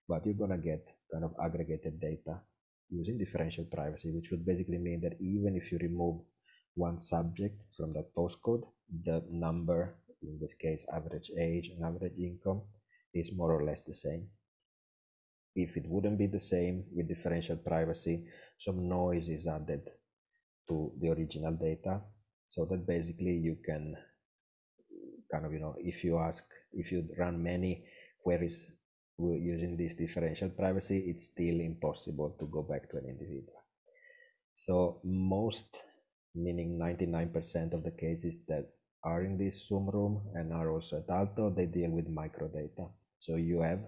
but you're to get kind of aggregated data using differential privacy, which would basically mean that even if you remove one subject from that postcode, the number, in this case, average age and average income, is more or less the same. If it wouldn't be the same with differential privacy, some noise is added to the original data so that basically you can kind of, you know, if you ask, if you run many queries using this differential privacy, it's still impossible to go back to an individual. So most, meaning 99% of the cases that are in this Zoom room and are also at Aalto, they deal with microdata. So you have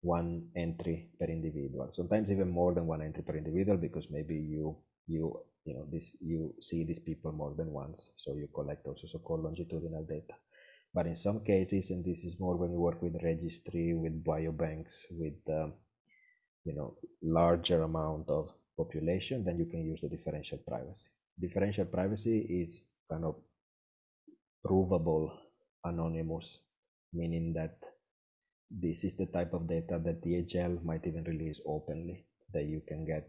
one entry per individual, sometimes even more than one entry per individual, because maybe you you you know this you see these people more than once, so you collect also so-called longitudinal data. But in some cases, and this is more when you work with registry, with biobanks, with um, you know larger amount of population, then you can use the differential privacy. Differential privacy is kind of provable anonymous, meaning that this is the type of data that THL might even release openly, that you can get,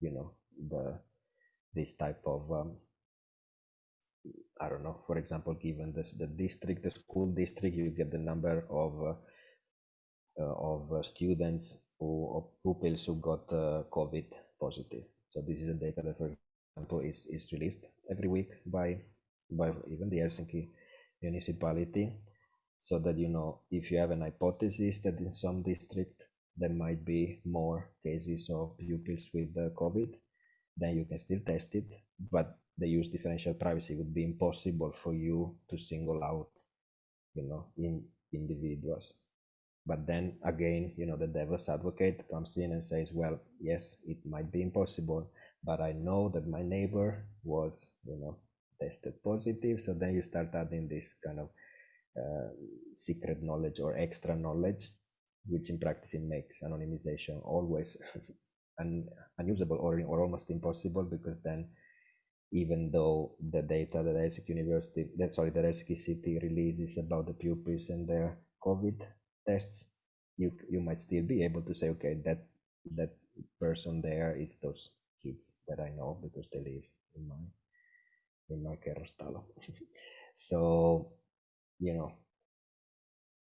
you know, the this type of um, I don't know, for example, given this the district, the school district, you get the number of uh, uh, of uh, students who pupils who got uh, COVID positive. So this is a data that, for example, is is released every week by by even the Helsinki municipality, so that you know if you have an hypothesis that in some district there might be more cases of pupils with COVID, then you can still test it, but they use differential privacy it would be impossible for you to single out you know in individuals. But then again you know the devil's advocate comes in and says well yes it might be impossible but i know that my neighbor was you know tested positive. So then you start adding this kind of uh, secret knowledge or extra knowledge which in practice it makes anonymization always un- unusable or, or almost impossible because then even though the data that Helsinki University, that sorry, that Helsinki City releases about the pupils and their COVID tests, you you might still be able to say, okay, that that person there is those kids that I know because they live in my in my kerrostalo. so, you know,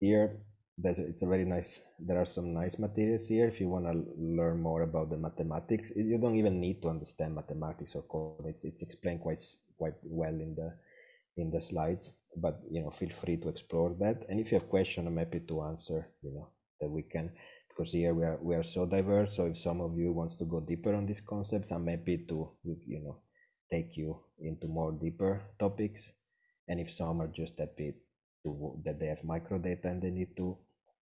here that's it's a very nice there are some nice materials here if you want to learn more about the mathematics. You don't even need to understand mathematics or code it's, it's explained quite quite well in the in the slides but you know feel free to explore that. And if you have questions i'm happy to answer you know that we can because here we are we are so diverse so if some of you wants to go deeper on these concepts i'm happy to you know take you into more deeper topics. And if some are just happy to that they have microdata and they need to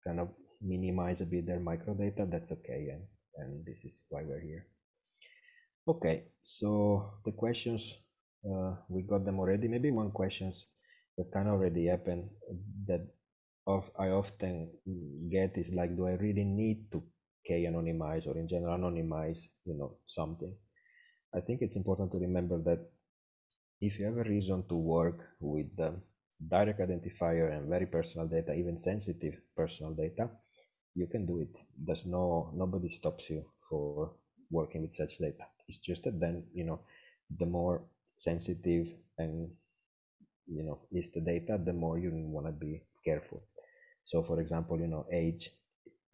kind of minimize a bit their microdata, that's okay. And, and this is why we're here. Okay, so the questions, uh, we got them already. Maybe one questions that kind of already happened that of I often get is like, do I really need to K anonymize or in general anonymize, you know, something? I think it's important to remember that if you have a reason to work with the direct identifier and very personal data, even sensitive personal data, you can do it. There's no nobody stops you for working with such data. It's just that then you know the more sensitive and you know is the data, the more you want to be careful. So, for example, you know age.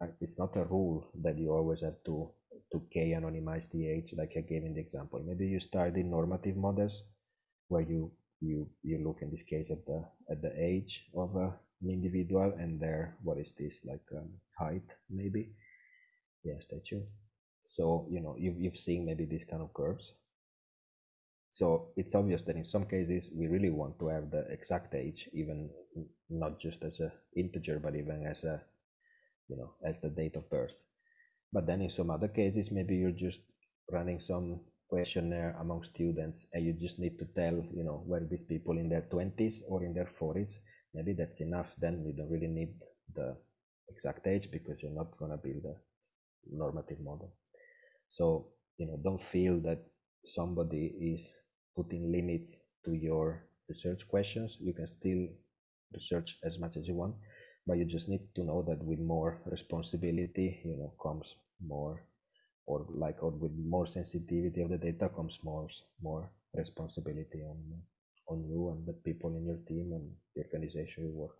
Uh, it's not a rule that you always have to to k anonymize the age, like I gave in the example. Maybe you study normative models where you you you look in this case at the at the age of an individual and there what is this like um, height maybe? Yeah statue. So you know you've, you've seen maybe these kind of curves. So it's obvious that in some cases we really want to have the exact age even not just as a integer but even as a you know as the date of birth. But then in some other cases maybe you're just running some questionnaire among students and you just need to tell you know where these people in their 20s or in their 40s maybe that's enough then you don't really need the exact age because you're not going to build a normative model. So, you know, don't feel that somebody is putting limits to your research questions. You can still research as much as you want, but you just need to know that with more responsibility, you know, comes more or like or with more sensitivity of the data comes more more responsibility on on you and the people in your team and the organization you work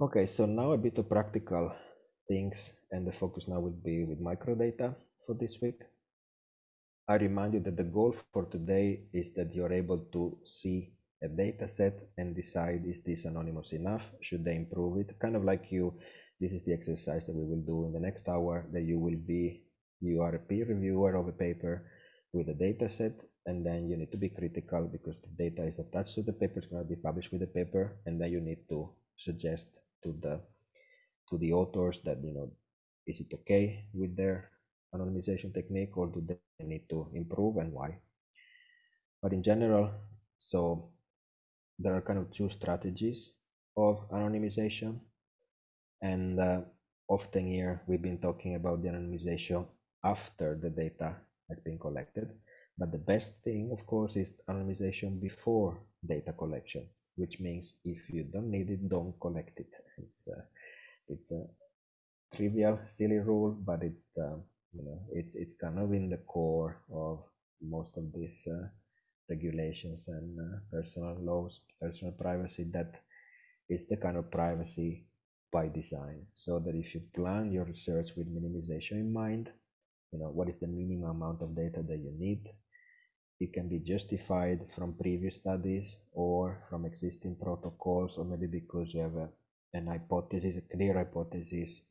with. okay so now a bit of practical things and the focus now will be with microdata for this week. I remind you that the goal for today is that you're able to see a data set and decide is this anonymous enough? Should they improve it? Kind of like you this is the exercise that we will do in the next hour that you will be you are a peer reviewer of a paper with a data set and then you need to be critical because the data is attached to the paper it's going to be published with the paper and then you need to suggest to the to the authors that you know is it okay with their anonymization technique or do they need to improve and why? But in general so there are kind of two strategies of anonymization and uh, often here we've been talking about the anonymization after the data has been collected. But the best thing, of course, is anonymization before data collection, which means if you don't need it, don't collect it. It's a, it's a trivial, silly rule, but it um, you know it's it's kind of in the core of most of these uh, regulations and uh, personal laws, personal privacy. That is the kind of privacy by design so that if you plan your research with minimization in mind you know what is the minimum amount of data that you need it can be justified from previous studies or from existing protocols or maybe because you have a, an hypothesis a clear hypothesis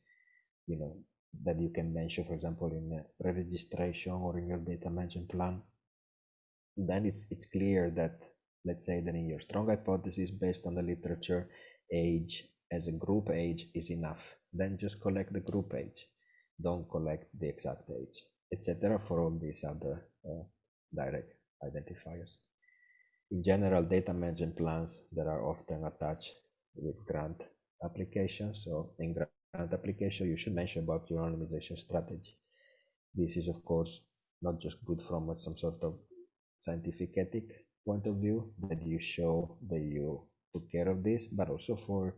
you know that you can mention for example in a registration or in your data management plan. Then it's it's clear that let's say that in your strong hypothesis based on the literature age as a group age is enough. Then just collect the group age. Don't collect the exact age, etc. for all these other uh, direct identifiers. In general, data management plans that are often attached with grant applications. So in grant application, you should mention about your anonymization strategy. This is of course not just good from some sort of scientific ethic point of view that you show that you took care of this, but also for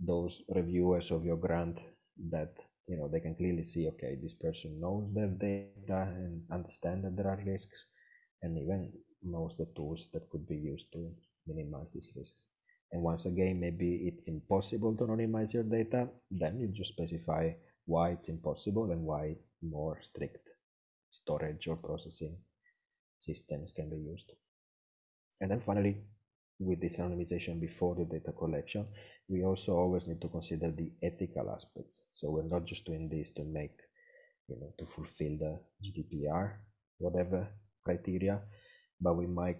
those reviewers of your grant that you know they can clearly see okay this person knows their data and understand that there are risks and even knows the tools that could be used to minimize these risks. And once again maybe it's impossible to anonymize your data then you just specify why it's impossible and why more strict storage or processing systems can be used. And then finally with this anonymization before the data collection we also always need to consider the ethical aspects. So we're not just doing this to make, you know, to fulfill the GDPR, whatever criteria, but we might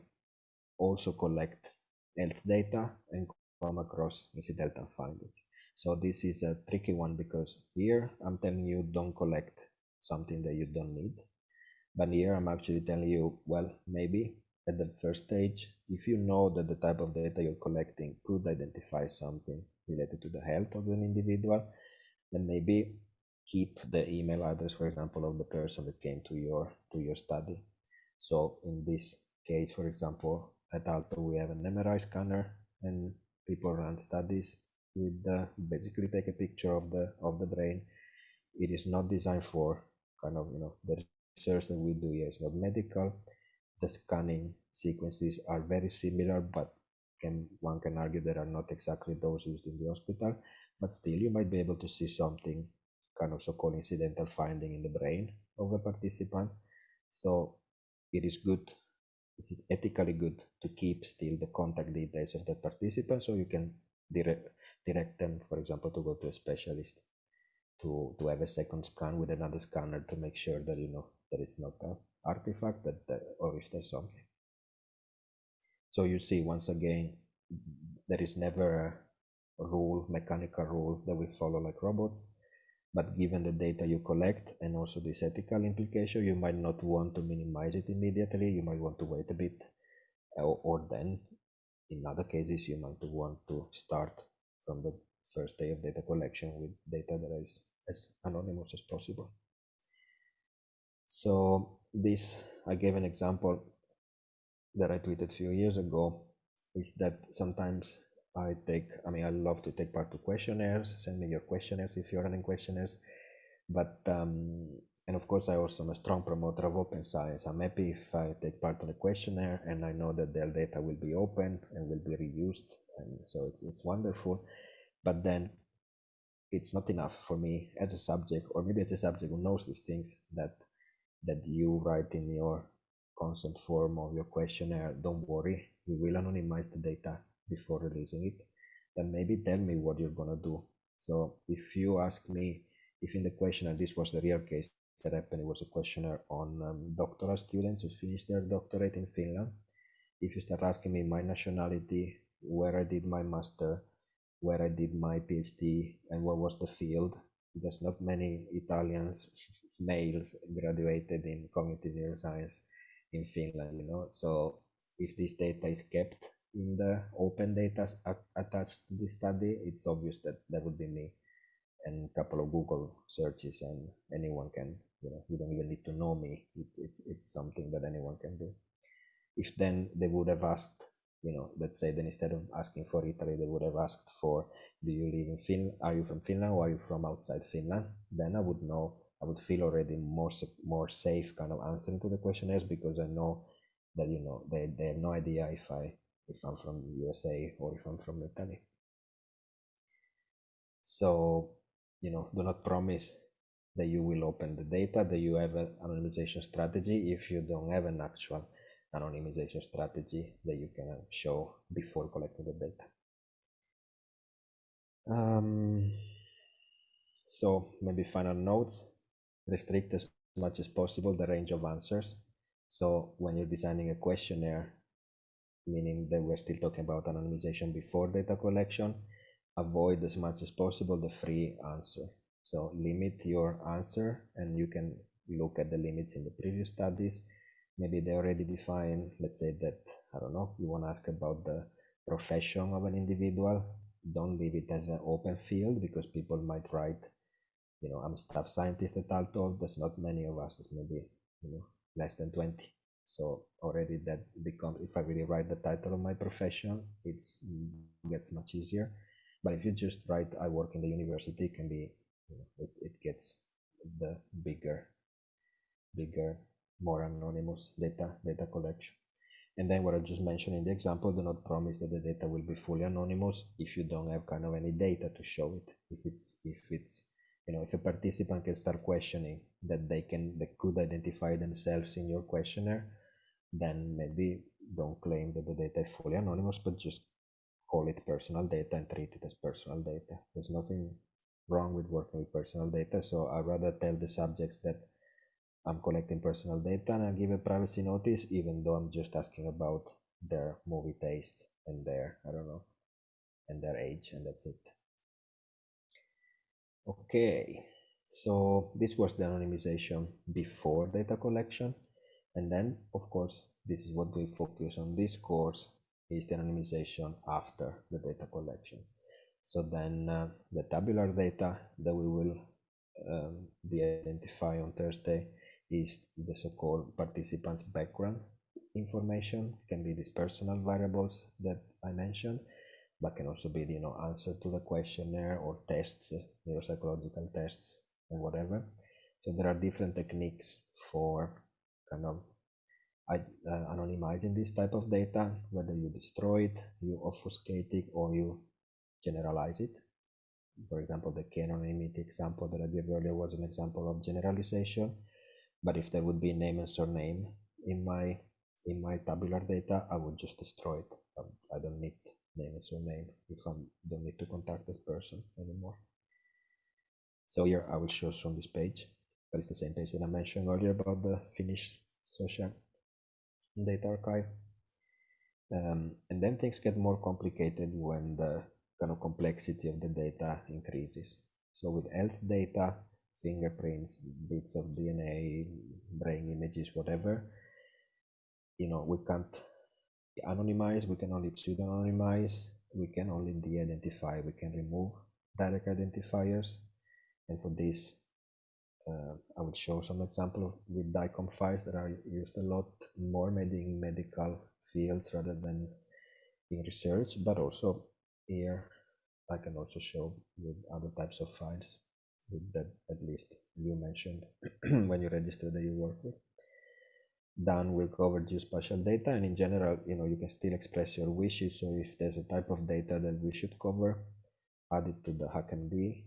also collect health data and come across incidental findings. So this is a tricky one because here I'm telling you don't collect something that you don't need. But here I'm actually telling you, well, maybe at the first stage, if you know that the type of data you're collecting could identify something related to the health of an individual, then maybe keep the email address, for example, of the person that came to your to your study. So in this case, for example, at Aalto we have an MRI scanner, and people run studies with the basically take a picture of the of the brain. It is not designed for kind of you know the research that we do here is not medical the scanning sequences are very similar, but can, one can argue that are not exactly those used in the hospital. But still, you might be able to see something kind of so-called incidental finding in the brain of a participant. So it is good, it's ethically good to keep still the contact details of the participant so you can direct, direct them, for example, to go to a specialist to, to have a second scan with another scanner to make sure that you know that it's not a artifact that, that or if there's something so you see once again there is never a rule mechanical rule that we follow like robots but given the data you collect and also this ethical implication you might not want to minimize it immediately you might want to wait a bit or, or then in other cases you might want to start from the first day of data collection with data that is as anonymous as possible. So this, I gave an example that I tweeted a few years ago, is that sometimes I take, I mean, I love to take part to questionnaires. Send me your questionnaires if you're running questionnaires. But, um, and of course, I also am a strong promoter of open science. I'm happy if I take part in a questionnaire and I know that their data will be open and will be reused. And so it's, it's wonderful. But then it's not enough for me as a subject, or maybe as a subject who knows these things, that that you write in your consent form of your questionnaire, don't worry, we will anonymize the data before releasing it. Then maybe tell me what you're gonna do. So if you ask me, if in the questionnaire, this was the real case that happened, it was a questionnaire on um, doctoral students who finished their doctorate in Finland. If you start asking me my nationality, where I did my master, where I did my PhD, and what was the field, there's not many Italians males graduated in cognitive neuroscience in Finland, you know. So if this data is kept in the open data attached to this study, it's obvious that that would be me and a couple of Google searches and anyone can, you know, you don't even need to know me. It, it's, it's something that anyone can do. If then they would have asked, you know, let's say then instead of asking for Italy, they would have asked for, do you live in Finland? Are you from Finland or are you from outside Finland? Then I would know I would feel already more more safe kind of answering to the questionnaires because I know that you know they, they have no idea if I if I'm from USA or if I'm from Italy. So you know, do not promise that you will open the data, that you have an anonymization strategy if you don't have an actual anonymization strategy that you can show before collecting the data. Um, so maybe final notes restrict as much as possible the range of answers. So when you're designing a questionnaire, meaning that we're still talking about anonymization before data collection, avoid as much as possible the free answer. So limit your answer and you can look at the limits in the previous studies. Maybe they already define, let's say that, I don't know, you want to ask about the profession of an individual. Don't leave it as an open field because people might write you know, I'm a staff scientist at Aalto. There's not many of us. There's maybe you know less than 20. So already that becomes if I really write the title of my profession, it's gets much easier. But if you just write I work in the university, it can be you know, it, it gets the bigger, bigger, more anonymous data data collection. And then what I just mentioned in the example, do not promise that the data will be fully anonymous if you don't have kind of any data to show it. If it's if it's you know if a participant can start questioning that they can they could identify themselves in your questionnaire then maybe don't claim that the data is fully anonymous but just call it personal data and treat it as personal data. There's nothing wrong with working with personal data so i rather tell the subjects that i'm collecting personal data and i give a privacy notice even though i'm just asking about their movie taste and their i don't know and their age and that's it Okay, so this was the anonymization before data collection. And then, of course, this is what we focus on this course is the anonymization after the data collection. So then uh, the tabular data that we will um, de-identify on Thursday is the so-called participants background information, can be these personal variables that I mentioned, but can also be you know answer to the questionnaire or tests neuropsychological tests and whatever. So there are different techniques for kind of uh, anonymizing this type of data whether you destroy it you obfuscate it or you generalize it. For example the k-anonymity example that i gave earlier was an example of generalization but if there would be name and surname in my in my tabular data i would just destroy it. Um, i don't need name and surname if I don't need to contact that person anymore. So here I will show on this page, but it's the same page that I mentioned earlier about the Finnish social data archive. Um, and then things get more complicated when the kind of complexity of the data increases. So with health data, fingerprints, bits of DNA, brain images, whatever, you know, we can't anonymize, we can only pseudo-anonymize, we can only de-identify, we can remove direct identifiers. And for this, uh, I will show some example with DICOM files that are used a lot more maybe in medical fields rather than in research, but also here I can also show with other types of files that at least you mentioned when you register that you work with. Dan will cover geospatial data and in general, you know, you can still express your wishes. So if there's a type of data that we should cover, add it to the HackMD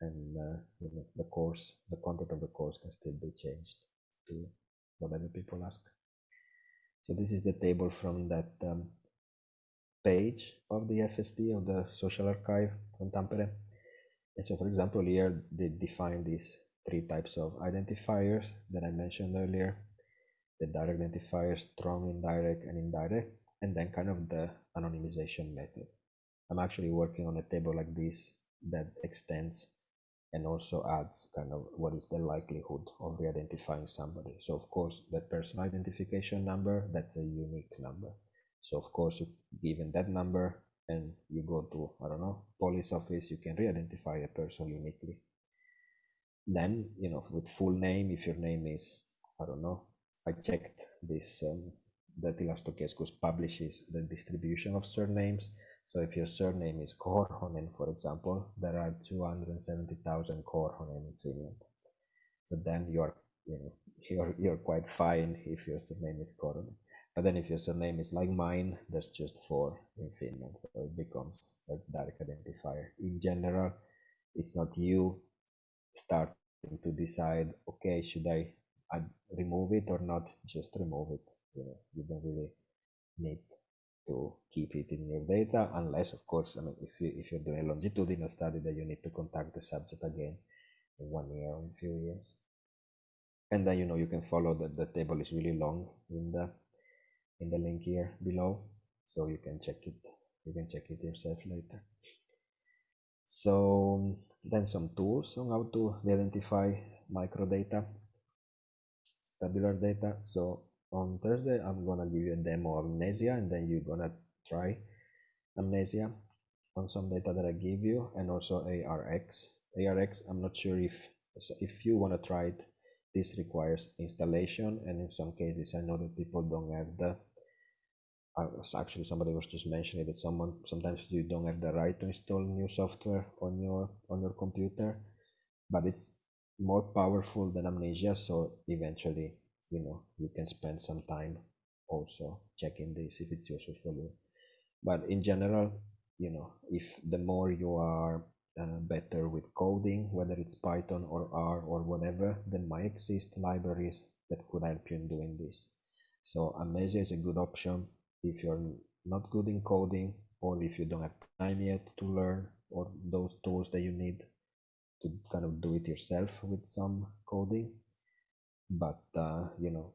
and uh, you know, the course, the content of the course can still be changed to whatever people ask. So this is the table from that um, page of the FSD of the social archive from Tampere. And so for example, here they define these three types of identifiers that I mentioned earlier, the direct identifier, strong, indirect, and indirect, and then kind of the anonymization method. I'm actually working on a table like this that extends and also adds kind of what is the likelihood of re-identifying somebody. So of course, the personal identification number, that's a unique number. So of course, you given that number and you go to, I don't know, police office, you can re-identify a person uniquely. Then, you know, with full name, if your name is, I don't know, I checked this, um, that Tilastokeskus publishes the distribution of surnames. So if your surname is Korhonen, for example, there are 270,000 Korhonen in Finland. So then you're, you know, you're, you're quite fine if your surname is Korhonen. But then if your surname is like mine, there's just four in Finland. So it becomes a direct identifier. In general, it's not you starting to decide, okay, should I add, remove it or not? Just remove it. You know, you don't really need to keep it in your data unless of course I mean if you if you're doing a longitudinal study that you need to contact the subject again in one year or in a few years. And then you know you can follow that the table is really long in the in the link here below so you can check it you can check it yourself later so then some tools on how to identify microdata tabular data. So on thursday i'm gonna give you a demo of amnesia and then you're gonna try amnesia on some data that i give you and also arx arx i'm not sure if if you want to try it this requires installation and in some cases i know that people don't have the actually somebody was just mentioning that someone sometimes you don't have the right to install new software on your on your computer, but it's more powerful than amnesia. So eventually, you know, you can spend some time also checking this if it's useful for you. But in general, you know, if the more you are uh, better with coding, whether it's Python or R or whatever, then might exist libraries that could help you in doing this. So Amnesia is a good option if you're not good in coding or if you don't have time yet to learn or those tools that you need to kind of do it yourself with some coding. But uh, you know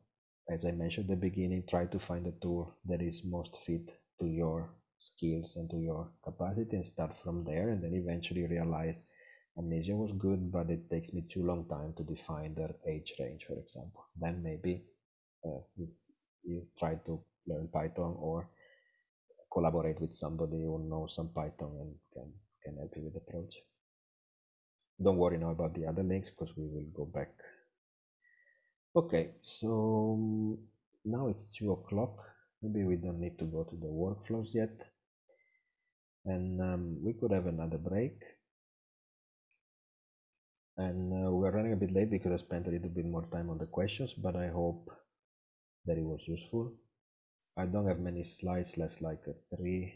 as i mentioned at the beginning try to find a tool that is most fit to your skills and to your capacity and start from there. And then eventually realize amnesia was good but it takes me too long time to define their age range for example. Then maybe uh, if you try to learn Python or collaborate with somebody who knows some Python and can, can help you with the project. Don't worry now about the other links because we will go back. Okay, so now it's two o'clock. Maybe we don't need to go to the workflows yet. And um, we could have another break. And uh, we're running a bit late because I spent a little bit more time on the questions, but I hope that it was useful. I don't have many slides left, like three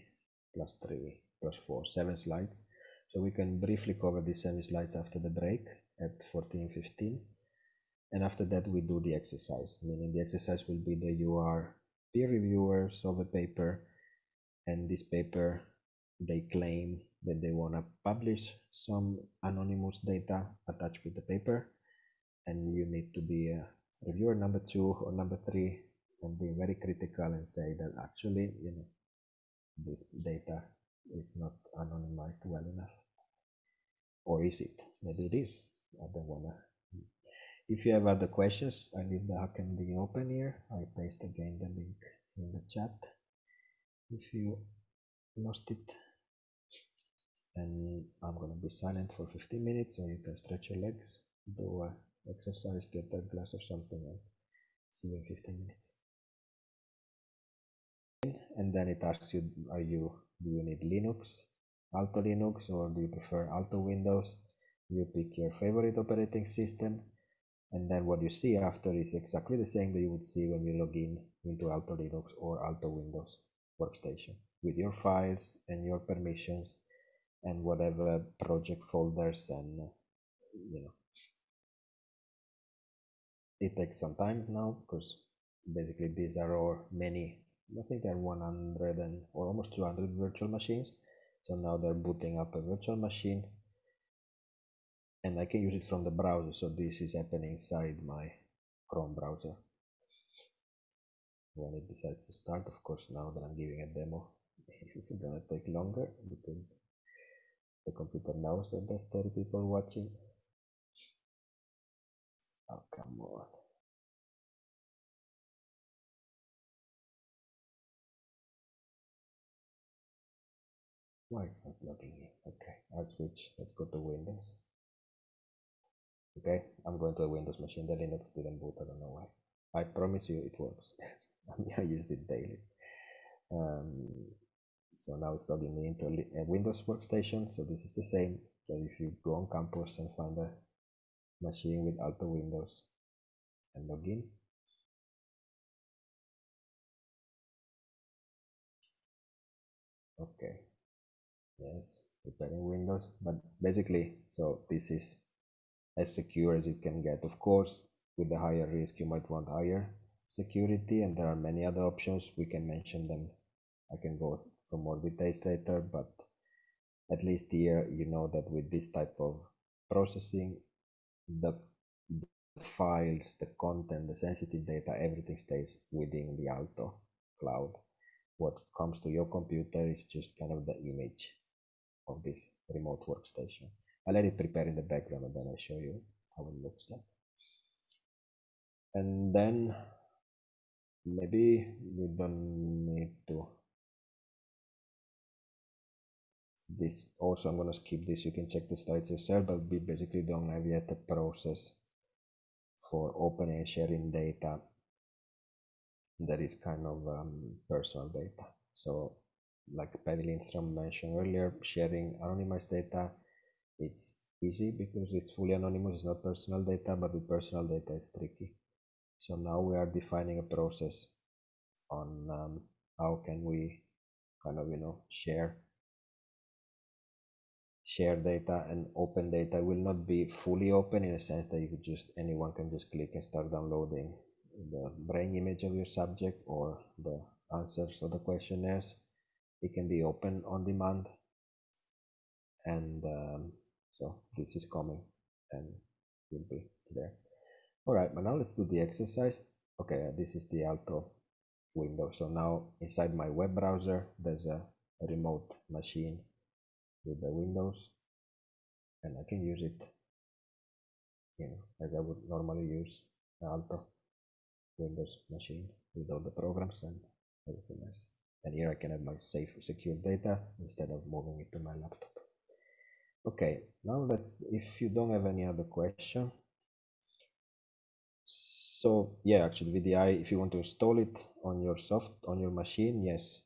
plus three plus four, seven slides. So we can briefly cover these seven slides after the break at 14.15. And after that, we do the exercise, meaning the exercise will be that you are peer reviewers of a paper, and this paper, they claim that they want to publish some anonymous data attached with the paper, and you need to be a reviewer number two or number three and be very critical and say that actually, you know, this data is not anonymized well enough. Or is it? Maybe it is. I don't wanna. If you have other questions, I leave the HackMD open here. I paste again the link in the chat. If you lost it. and I'm gonna be silent for 15 minutes so you can stretch your legs, do a exercise, get a glass of something and see you in 15 minutes. And then it asks you, are you, do you need Linux, Aalto Linux, or do you prefer Aalto Windows? You pick your favorite operating system. And then what you see after is exactly the same that you would see when you log in into Aalto Linux or Aalto Windows workstation with your files and your permissions and whatever project folders and you know it takes some time now because basically these are all many i think there are 100 and or almost 200 virtual machines so now they're booting up a virtual machine and i can use it from the browser so this is happening inside my chrome browser when it decides to start of course now that i'm giving a demo it's gonna take longer because the computer knows that there's 30 people watching. Oh, come on. Why it's not logging in? Okay, I'll switch. Let's go to Windows. Okay, I'm going to a Windows machine. The Linux didn't boot. I don't know why. I promise you it works. I used it daily. Um, so now it's logging me into a Windows workstation. So this is the same. So if you go on campus and find a machine with Aalto Windows and log in. Okay. Yes, preparing Windows, but basically, so this is as secure as it can get. Of course, with the higher risk, you might want higher security, and there are many other options. We can mention them. I can go for more details later, but at least here you know that with this type of processing, the, the files, the content, the sensitive data, everything stays within the Aalto cloud. What comes to your computer is just kind of the image of this remote workstation. I'll let it prepare in the background and then I'll show you how it looks like. And then maybe we don't need to this also I'm gonna skip this you can check the slides yourself but we basically don't have yet a process for opening and sharing data that is kind of um, personal data so like Päivi Lindström mentioned earlier sharing anonymized data it's easy because it's fully anonymous it's not personal data but with personal data it's tricky. So now we are defining a process on um, how can we kind of you know share share data and open data will not be fully open in a sense that you could just anyone can just click and start downloading the brain image of your subject or the answers of the questionnaires it can be open on demand. And um, so this is coming and will be there. All right but now let's do the exercise. Okay uh, this is the Aalto window. So now inside my web browser there's a, remote machine with the windows and I can use it you know as I would normally use Aalto Windows machine with all the programs and everything else and here I can have my safe secure data instead of moving it to my laptop. Okay now let's if you don't have any other question. So yeah actually VDI if you want to install it on your soft on your machine yes.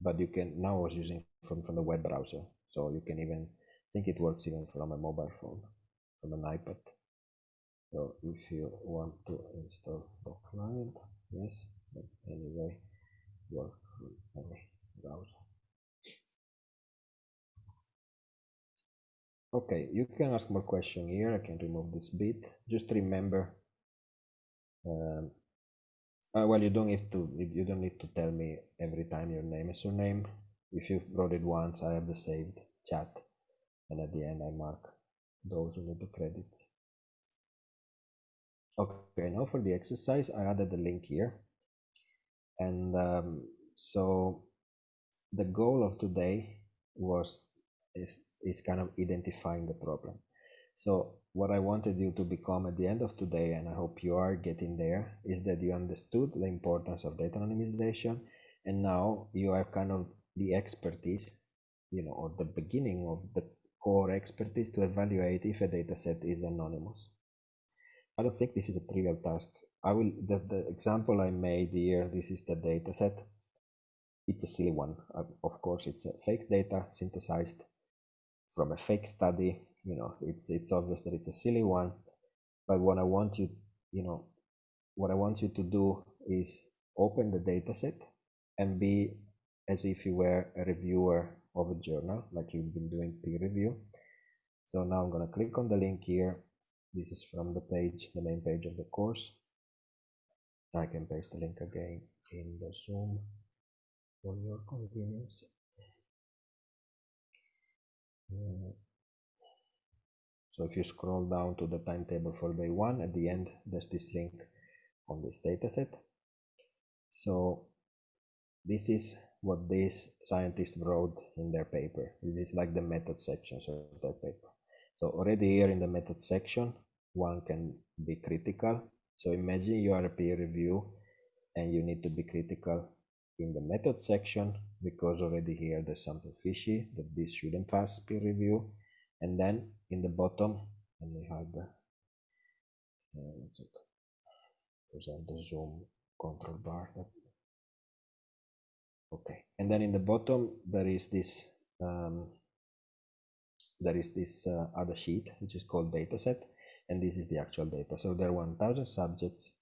But you can now I was using from from the web browser so you can even think it works even from a mobile phone, from an iPad. So if you want to install the client, yes, but anyway, work browser. Okay, you can ask more question here. I can remove this bit. Just remember, um, uh, well, you don't have to. You don't need to tell me every time your name is your name if you wrote it once I have the saved chat and at the end I mark those who need the credit okay now for the exercise I added the link here and um, so the goal of today was is, is kind of identifying the problem so what I wanted you to become at the end of today, and I hope you are getting there, is that you understood the importance of data anonymization, and now you have kind of the expertise you know, or the beginning of the core expertise to evaluate if a data set is anonymous. I don't think this is a trivial task. I will, the, the example I made here, this is the data set. It's a silly one. Uh, of course, it's a fake data synthesized from a fake study. You know, it's, it's obvious that it's a silly one. But what I want you, you know, what I want you to do is open the data set and be as if you were a reviewer of a journal, like you've been doing peer review. So now I'm going to click on the link here. This is from the page, the main page of the course. I can paste the link again in the Zoom for your convenience. So if you scroll down to the timetable for day one, at the end, there's this link on this dataset. So this is what these scientists wrote in their paper. It is like the method sections of their paper. So already here in the method section, one can be critical. So imagine you are a peer review and you need to be critical in the method section because already here there's something fishy that this shouldn't pass peer review. And then in the bottom, let me hide the, uh, present the zoom control bar. Okay. And then in the bottom there is this um, there is this uh, other sheet which is called dataset. And this is the actual data. So there are 1000 subjects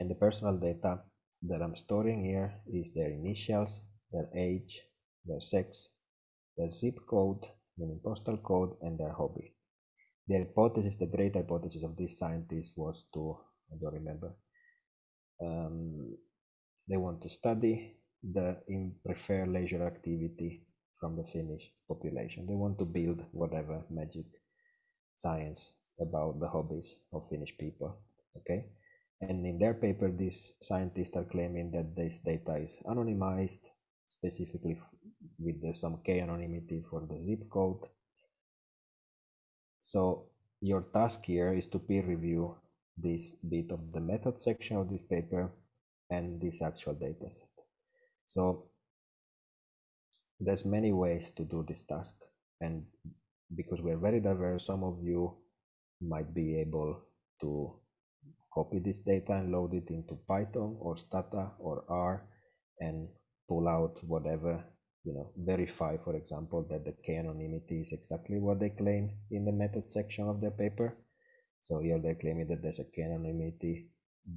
and the personal data that i'm storing here is their initials their age their sex their zip code meaning postal code and their hobby the hypothesis the great hypothesis of these scientists was to i don't remember um, they want to study the in prefer leisure activity from the Finnish population. They want to build whatever magic science about the hobbies of Finnish people. Okay. And in their paper, these scientists are claiming that this data is anonymized, specifically with the, some k anonymity for the zip code. So your task here is to peer review this bit of the method section of this paper and this actual data set. So there's many ways to do this task and because we're very diverse, some of you might be able to copy this data and load it into Python or Stata or R and pull out whatever, you know, verify, for example, that the k-anonymity is exactly what they claim in the method section of their paper. So here they're claiming that there's a k-anonymity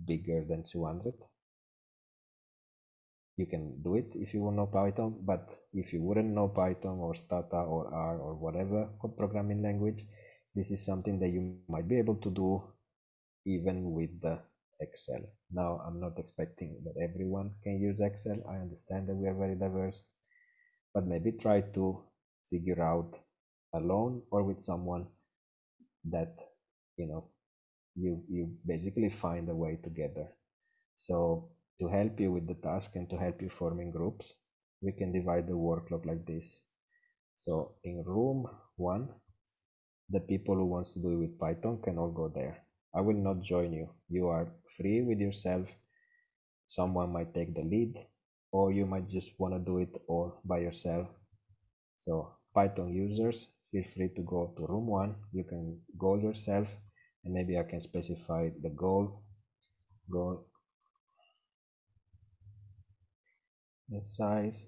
bigger than 200 you can do it if you know Python, but if you wouldn't know Python or Stata or R or whatever programming language, this is something that you might be able to do even with the Excel. Now, I'm not expecting that everyone can use Excel. I understand that we are very diverse, but maybe try to figure out alone or with someone that, you know, you, you basically find a way together. So to help you with the task and to help you forming groups, we can divide the workload like this. So in room one, the people who wants to do it with Python can all go there. I will not join you. You are free with yourself. Someone might take the lead or you might just want to do it all by yourself. So Python users, feel free to go to room one. You can goal yourself and maybe I can specify the goal. Goal the size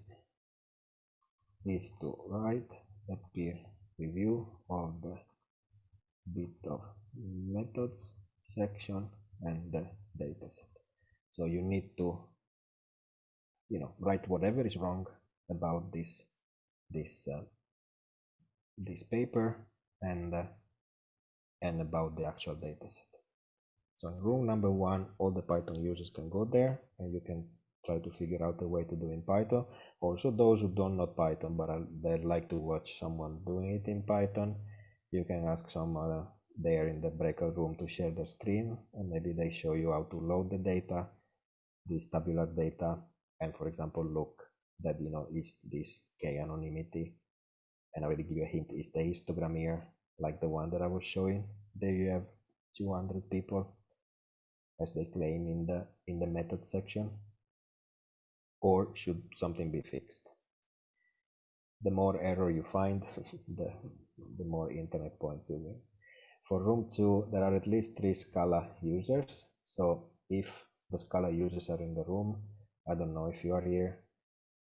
is to write a peer review of the bit of methods section and the dataset. So you need to, you know, write whatever is wrong about this this uh, this paper and uh, and about the actual dataset. So in room number one, all the Python users can go there and you can try to figure out a way to do in Python. Also, those who don't know Python but they like to watch someone doing it in Python, you can ask someone there in the breakout room to share the screen and maybe they show you how to load the data, this tabular data, and for example, look that you know is this k anonymity. And I already give you a hint, is the histogram here like the one that I was showing? There you have 200 people as they claim in the in the method section or should something be fixed? the more error you find, the, the more internet points you win. For room two, there are at least three Scala users. So if the Scala users are in the room, I don't know if you are here.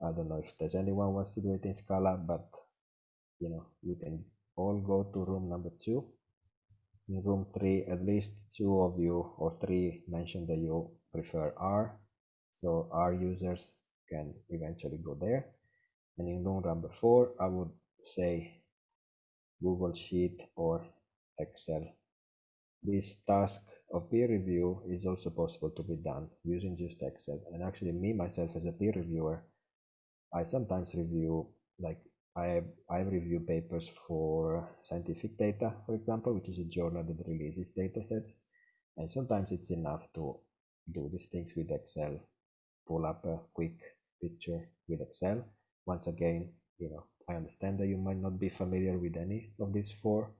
I don't know if there's anyone wants to do it in Scala, but you know, you can all go to room number two. In room three, at least two of you or three mentioned that you prefer R. So R users can eventually go there. And in room number four, I would say Google Sheet or Excel. This task of peer review is also possible to be done using just Excel. And actually me, myself as a peer reviewer, I sometimes review like I, I review papers for scientific data, for example, which is a journal that releases data sets. And sometimes it's enough to do these things with Excel, pull up a quick picture with Excel. Once again, you know, I understand that you might not be familiar with any of these four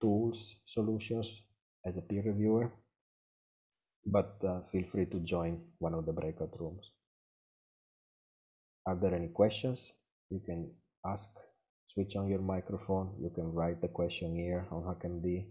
tools, solutions as a peer reviewer, but uh, feel free to join one of the breakout rooms. Are there any questions? you can ask switch on your microphone you can write the question here on HackMD